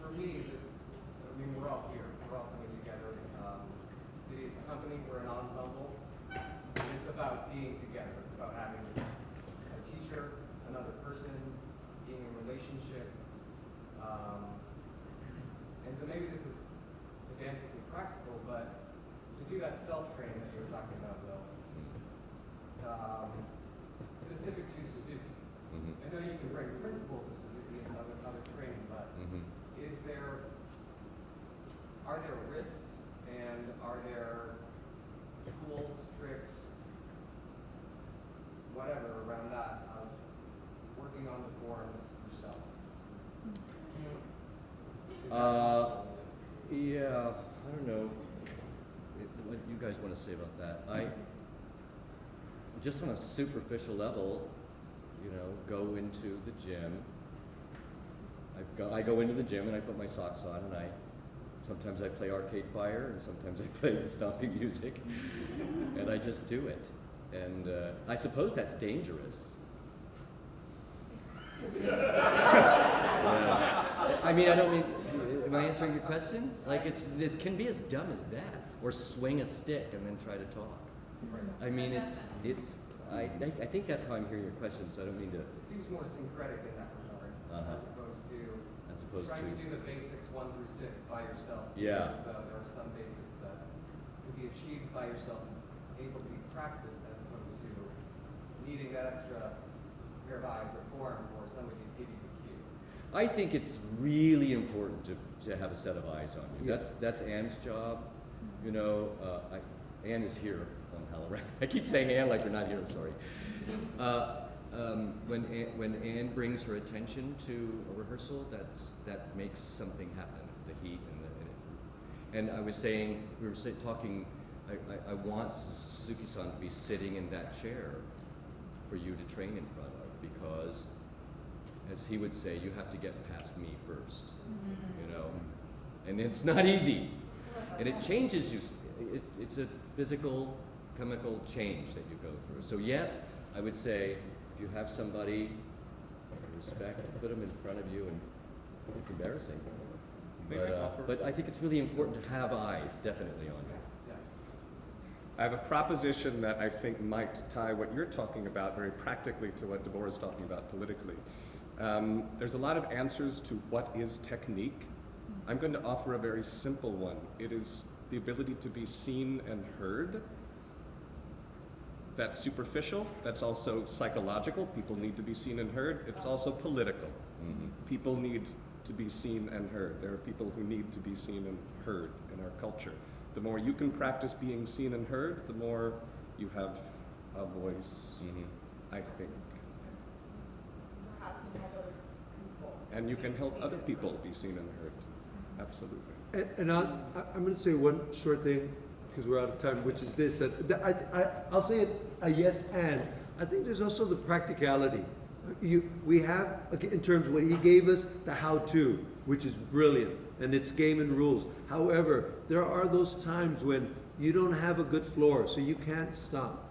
for me, this, I mean, we're all here, we're all coming together. Um, SITI is a company, we're an ensemble. And it's about being together, it's about having a teacher, another person, being in relationship. Um, and so maybe this is pedantically practical, but to do that self-training that you were talking about, Will, um, specific to Suzuki. Mhm. I know you can bring principles of Suzuki and other, other training, but Mhm. is there, are there risks and are there tools, tricks, whatever around that of working on the forums yourself? Is that Uh. Yeah, I don't know if- what you guys want to say about that. I, just on a superficial level, you know, go into the gym. I go, I go into the gym and I put my socks on and I, sometimes I play Arcade Fire and sometimes I play the stomping music. And I just do it. And uh, I suppose that's dangerous. Yeah. I mean, I don't mean, am I answering your question? Like, it's, it can be as dumb as that, or swing a stick and then try to talk. I mean, it's, it's, I, I- I think that's how I'm hearing your question, so I don't mean to, It seems more syncretic in that regard, Uh-huh. as opposed to as opposed trying to to, do the basics one through six by yourself. Seems Yeah. there are some basics that could be achieved by yourself and able to be practiced as opposed to needing that extra pair of eyes or form for somebody to give you the cue? I think it's really important to, to have a set of eyes on you. Yeah. That's that's Anne's job. You know, uh, I, Anne is here on HowlRound. I keep saying Anne like we're not here. Sorry. Uh, um, when Anne, when Anne brings her attention to a rehearsal, that's that makes something happen. The heat and the and, and I was saying we were talking. I, I, I want Suzuki-san to be sitting in that chair for you to train in front of because as he would say, you have to get past me 1st you know, and it's not easy, and it changes you. It, it's a physical, chemical change that you go through. So yes, I would say if you have somebody you respect, put them in front of you, and it's embarrassing. But, I uh, but I think it's really important to have eyes, definitely on you. I have a proposition that I think might tie what you're talking about very practically to what Deborah is talking about politically. Um, there's a lot of answers to what is technique. I'm going to offer a very simple one. It is the ability to be seen and heard. That's superficial. That's also psychological. People need to be seen and heard. It's also political. People need to be seen and heard. There are people who need to be seen and heard in our culture. The more you can practice being seen and heard, the more you have a voice, I think. Perhaps you have other people. And you can help other people be seen and heard. Absolutely. And, and I- I'm going to say one short thing because we're out of time, which is this. I, I, I'll say a yes and. I think there's also the practicality. You, we have, in terms of what he gave us, the how-to, which is brilliant, and it's game and rules. However, there are those times when you don't have a good floor, so you can't stop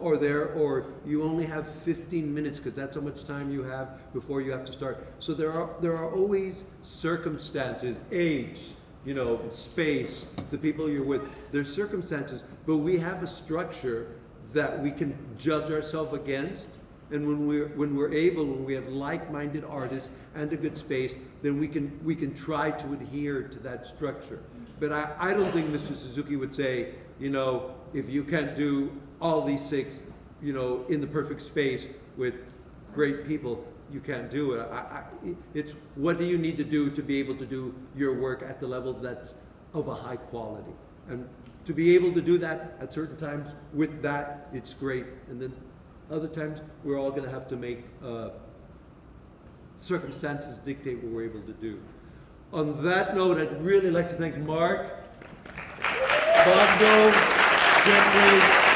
or there, or you only have 15 minutes because that's how much time you have before you have to start. So there are there are always circumstances, age, you know, space, the people you're with. There's circumstances, but we have a structure that we can judge ourselves against. And when we're when we're able, when we have like-minded artists and a good space, then we can we can try to adhere to that structure. But I, I don't think Mr. Suzuki would say, you know, if you can't do all these six, you know, in the perfect space with great people, you can't do it. I, I, it's what do you need to do to be able to do your work at the level that's of a high quality, and to be able to do that at certain times with that, it's great, and then other times we're all going to have to make uh, circumstances dictate what we're able to do. On that note, I'd really like to thank Mark, Bondo, Jeffrey.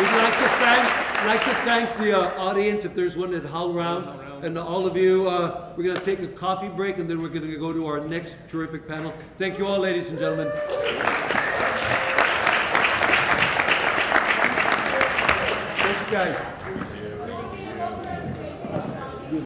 We'd like to thank, like to thank the uh, audience, if there's one at HowlRound, and all of you. Uh, we're going to take a coffee break, and then we're going to go to our next terrific panel. Thank you all, ladies and gentlemen. Thank you, guys.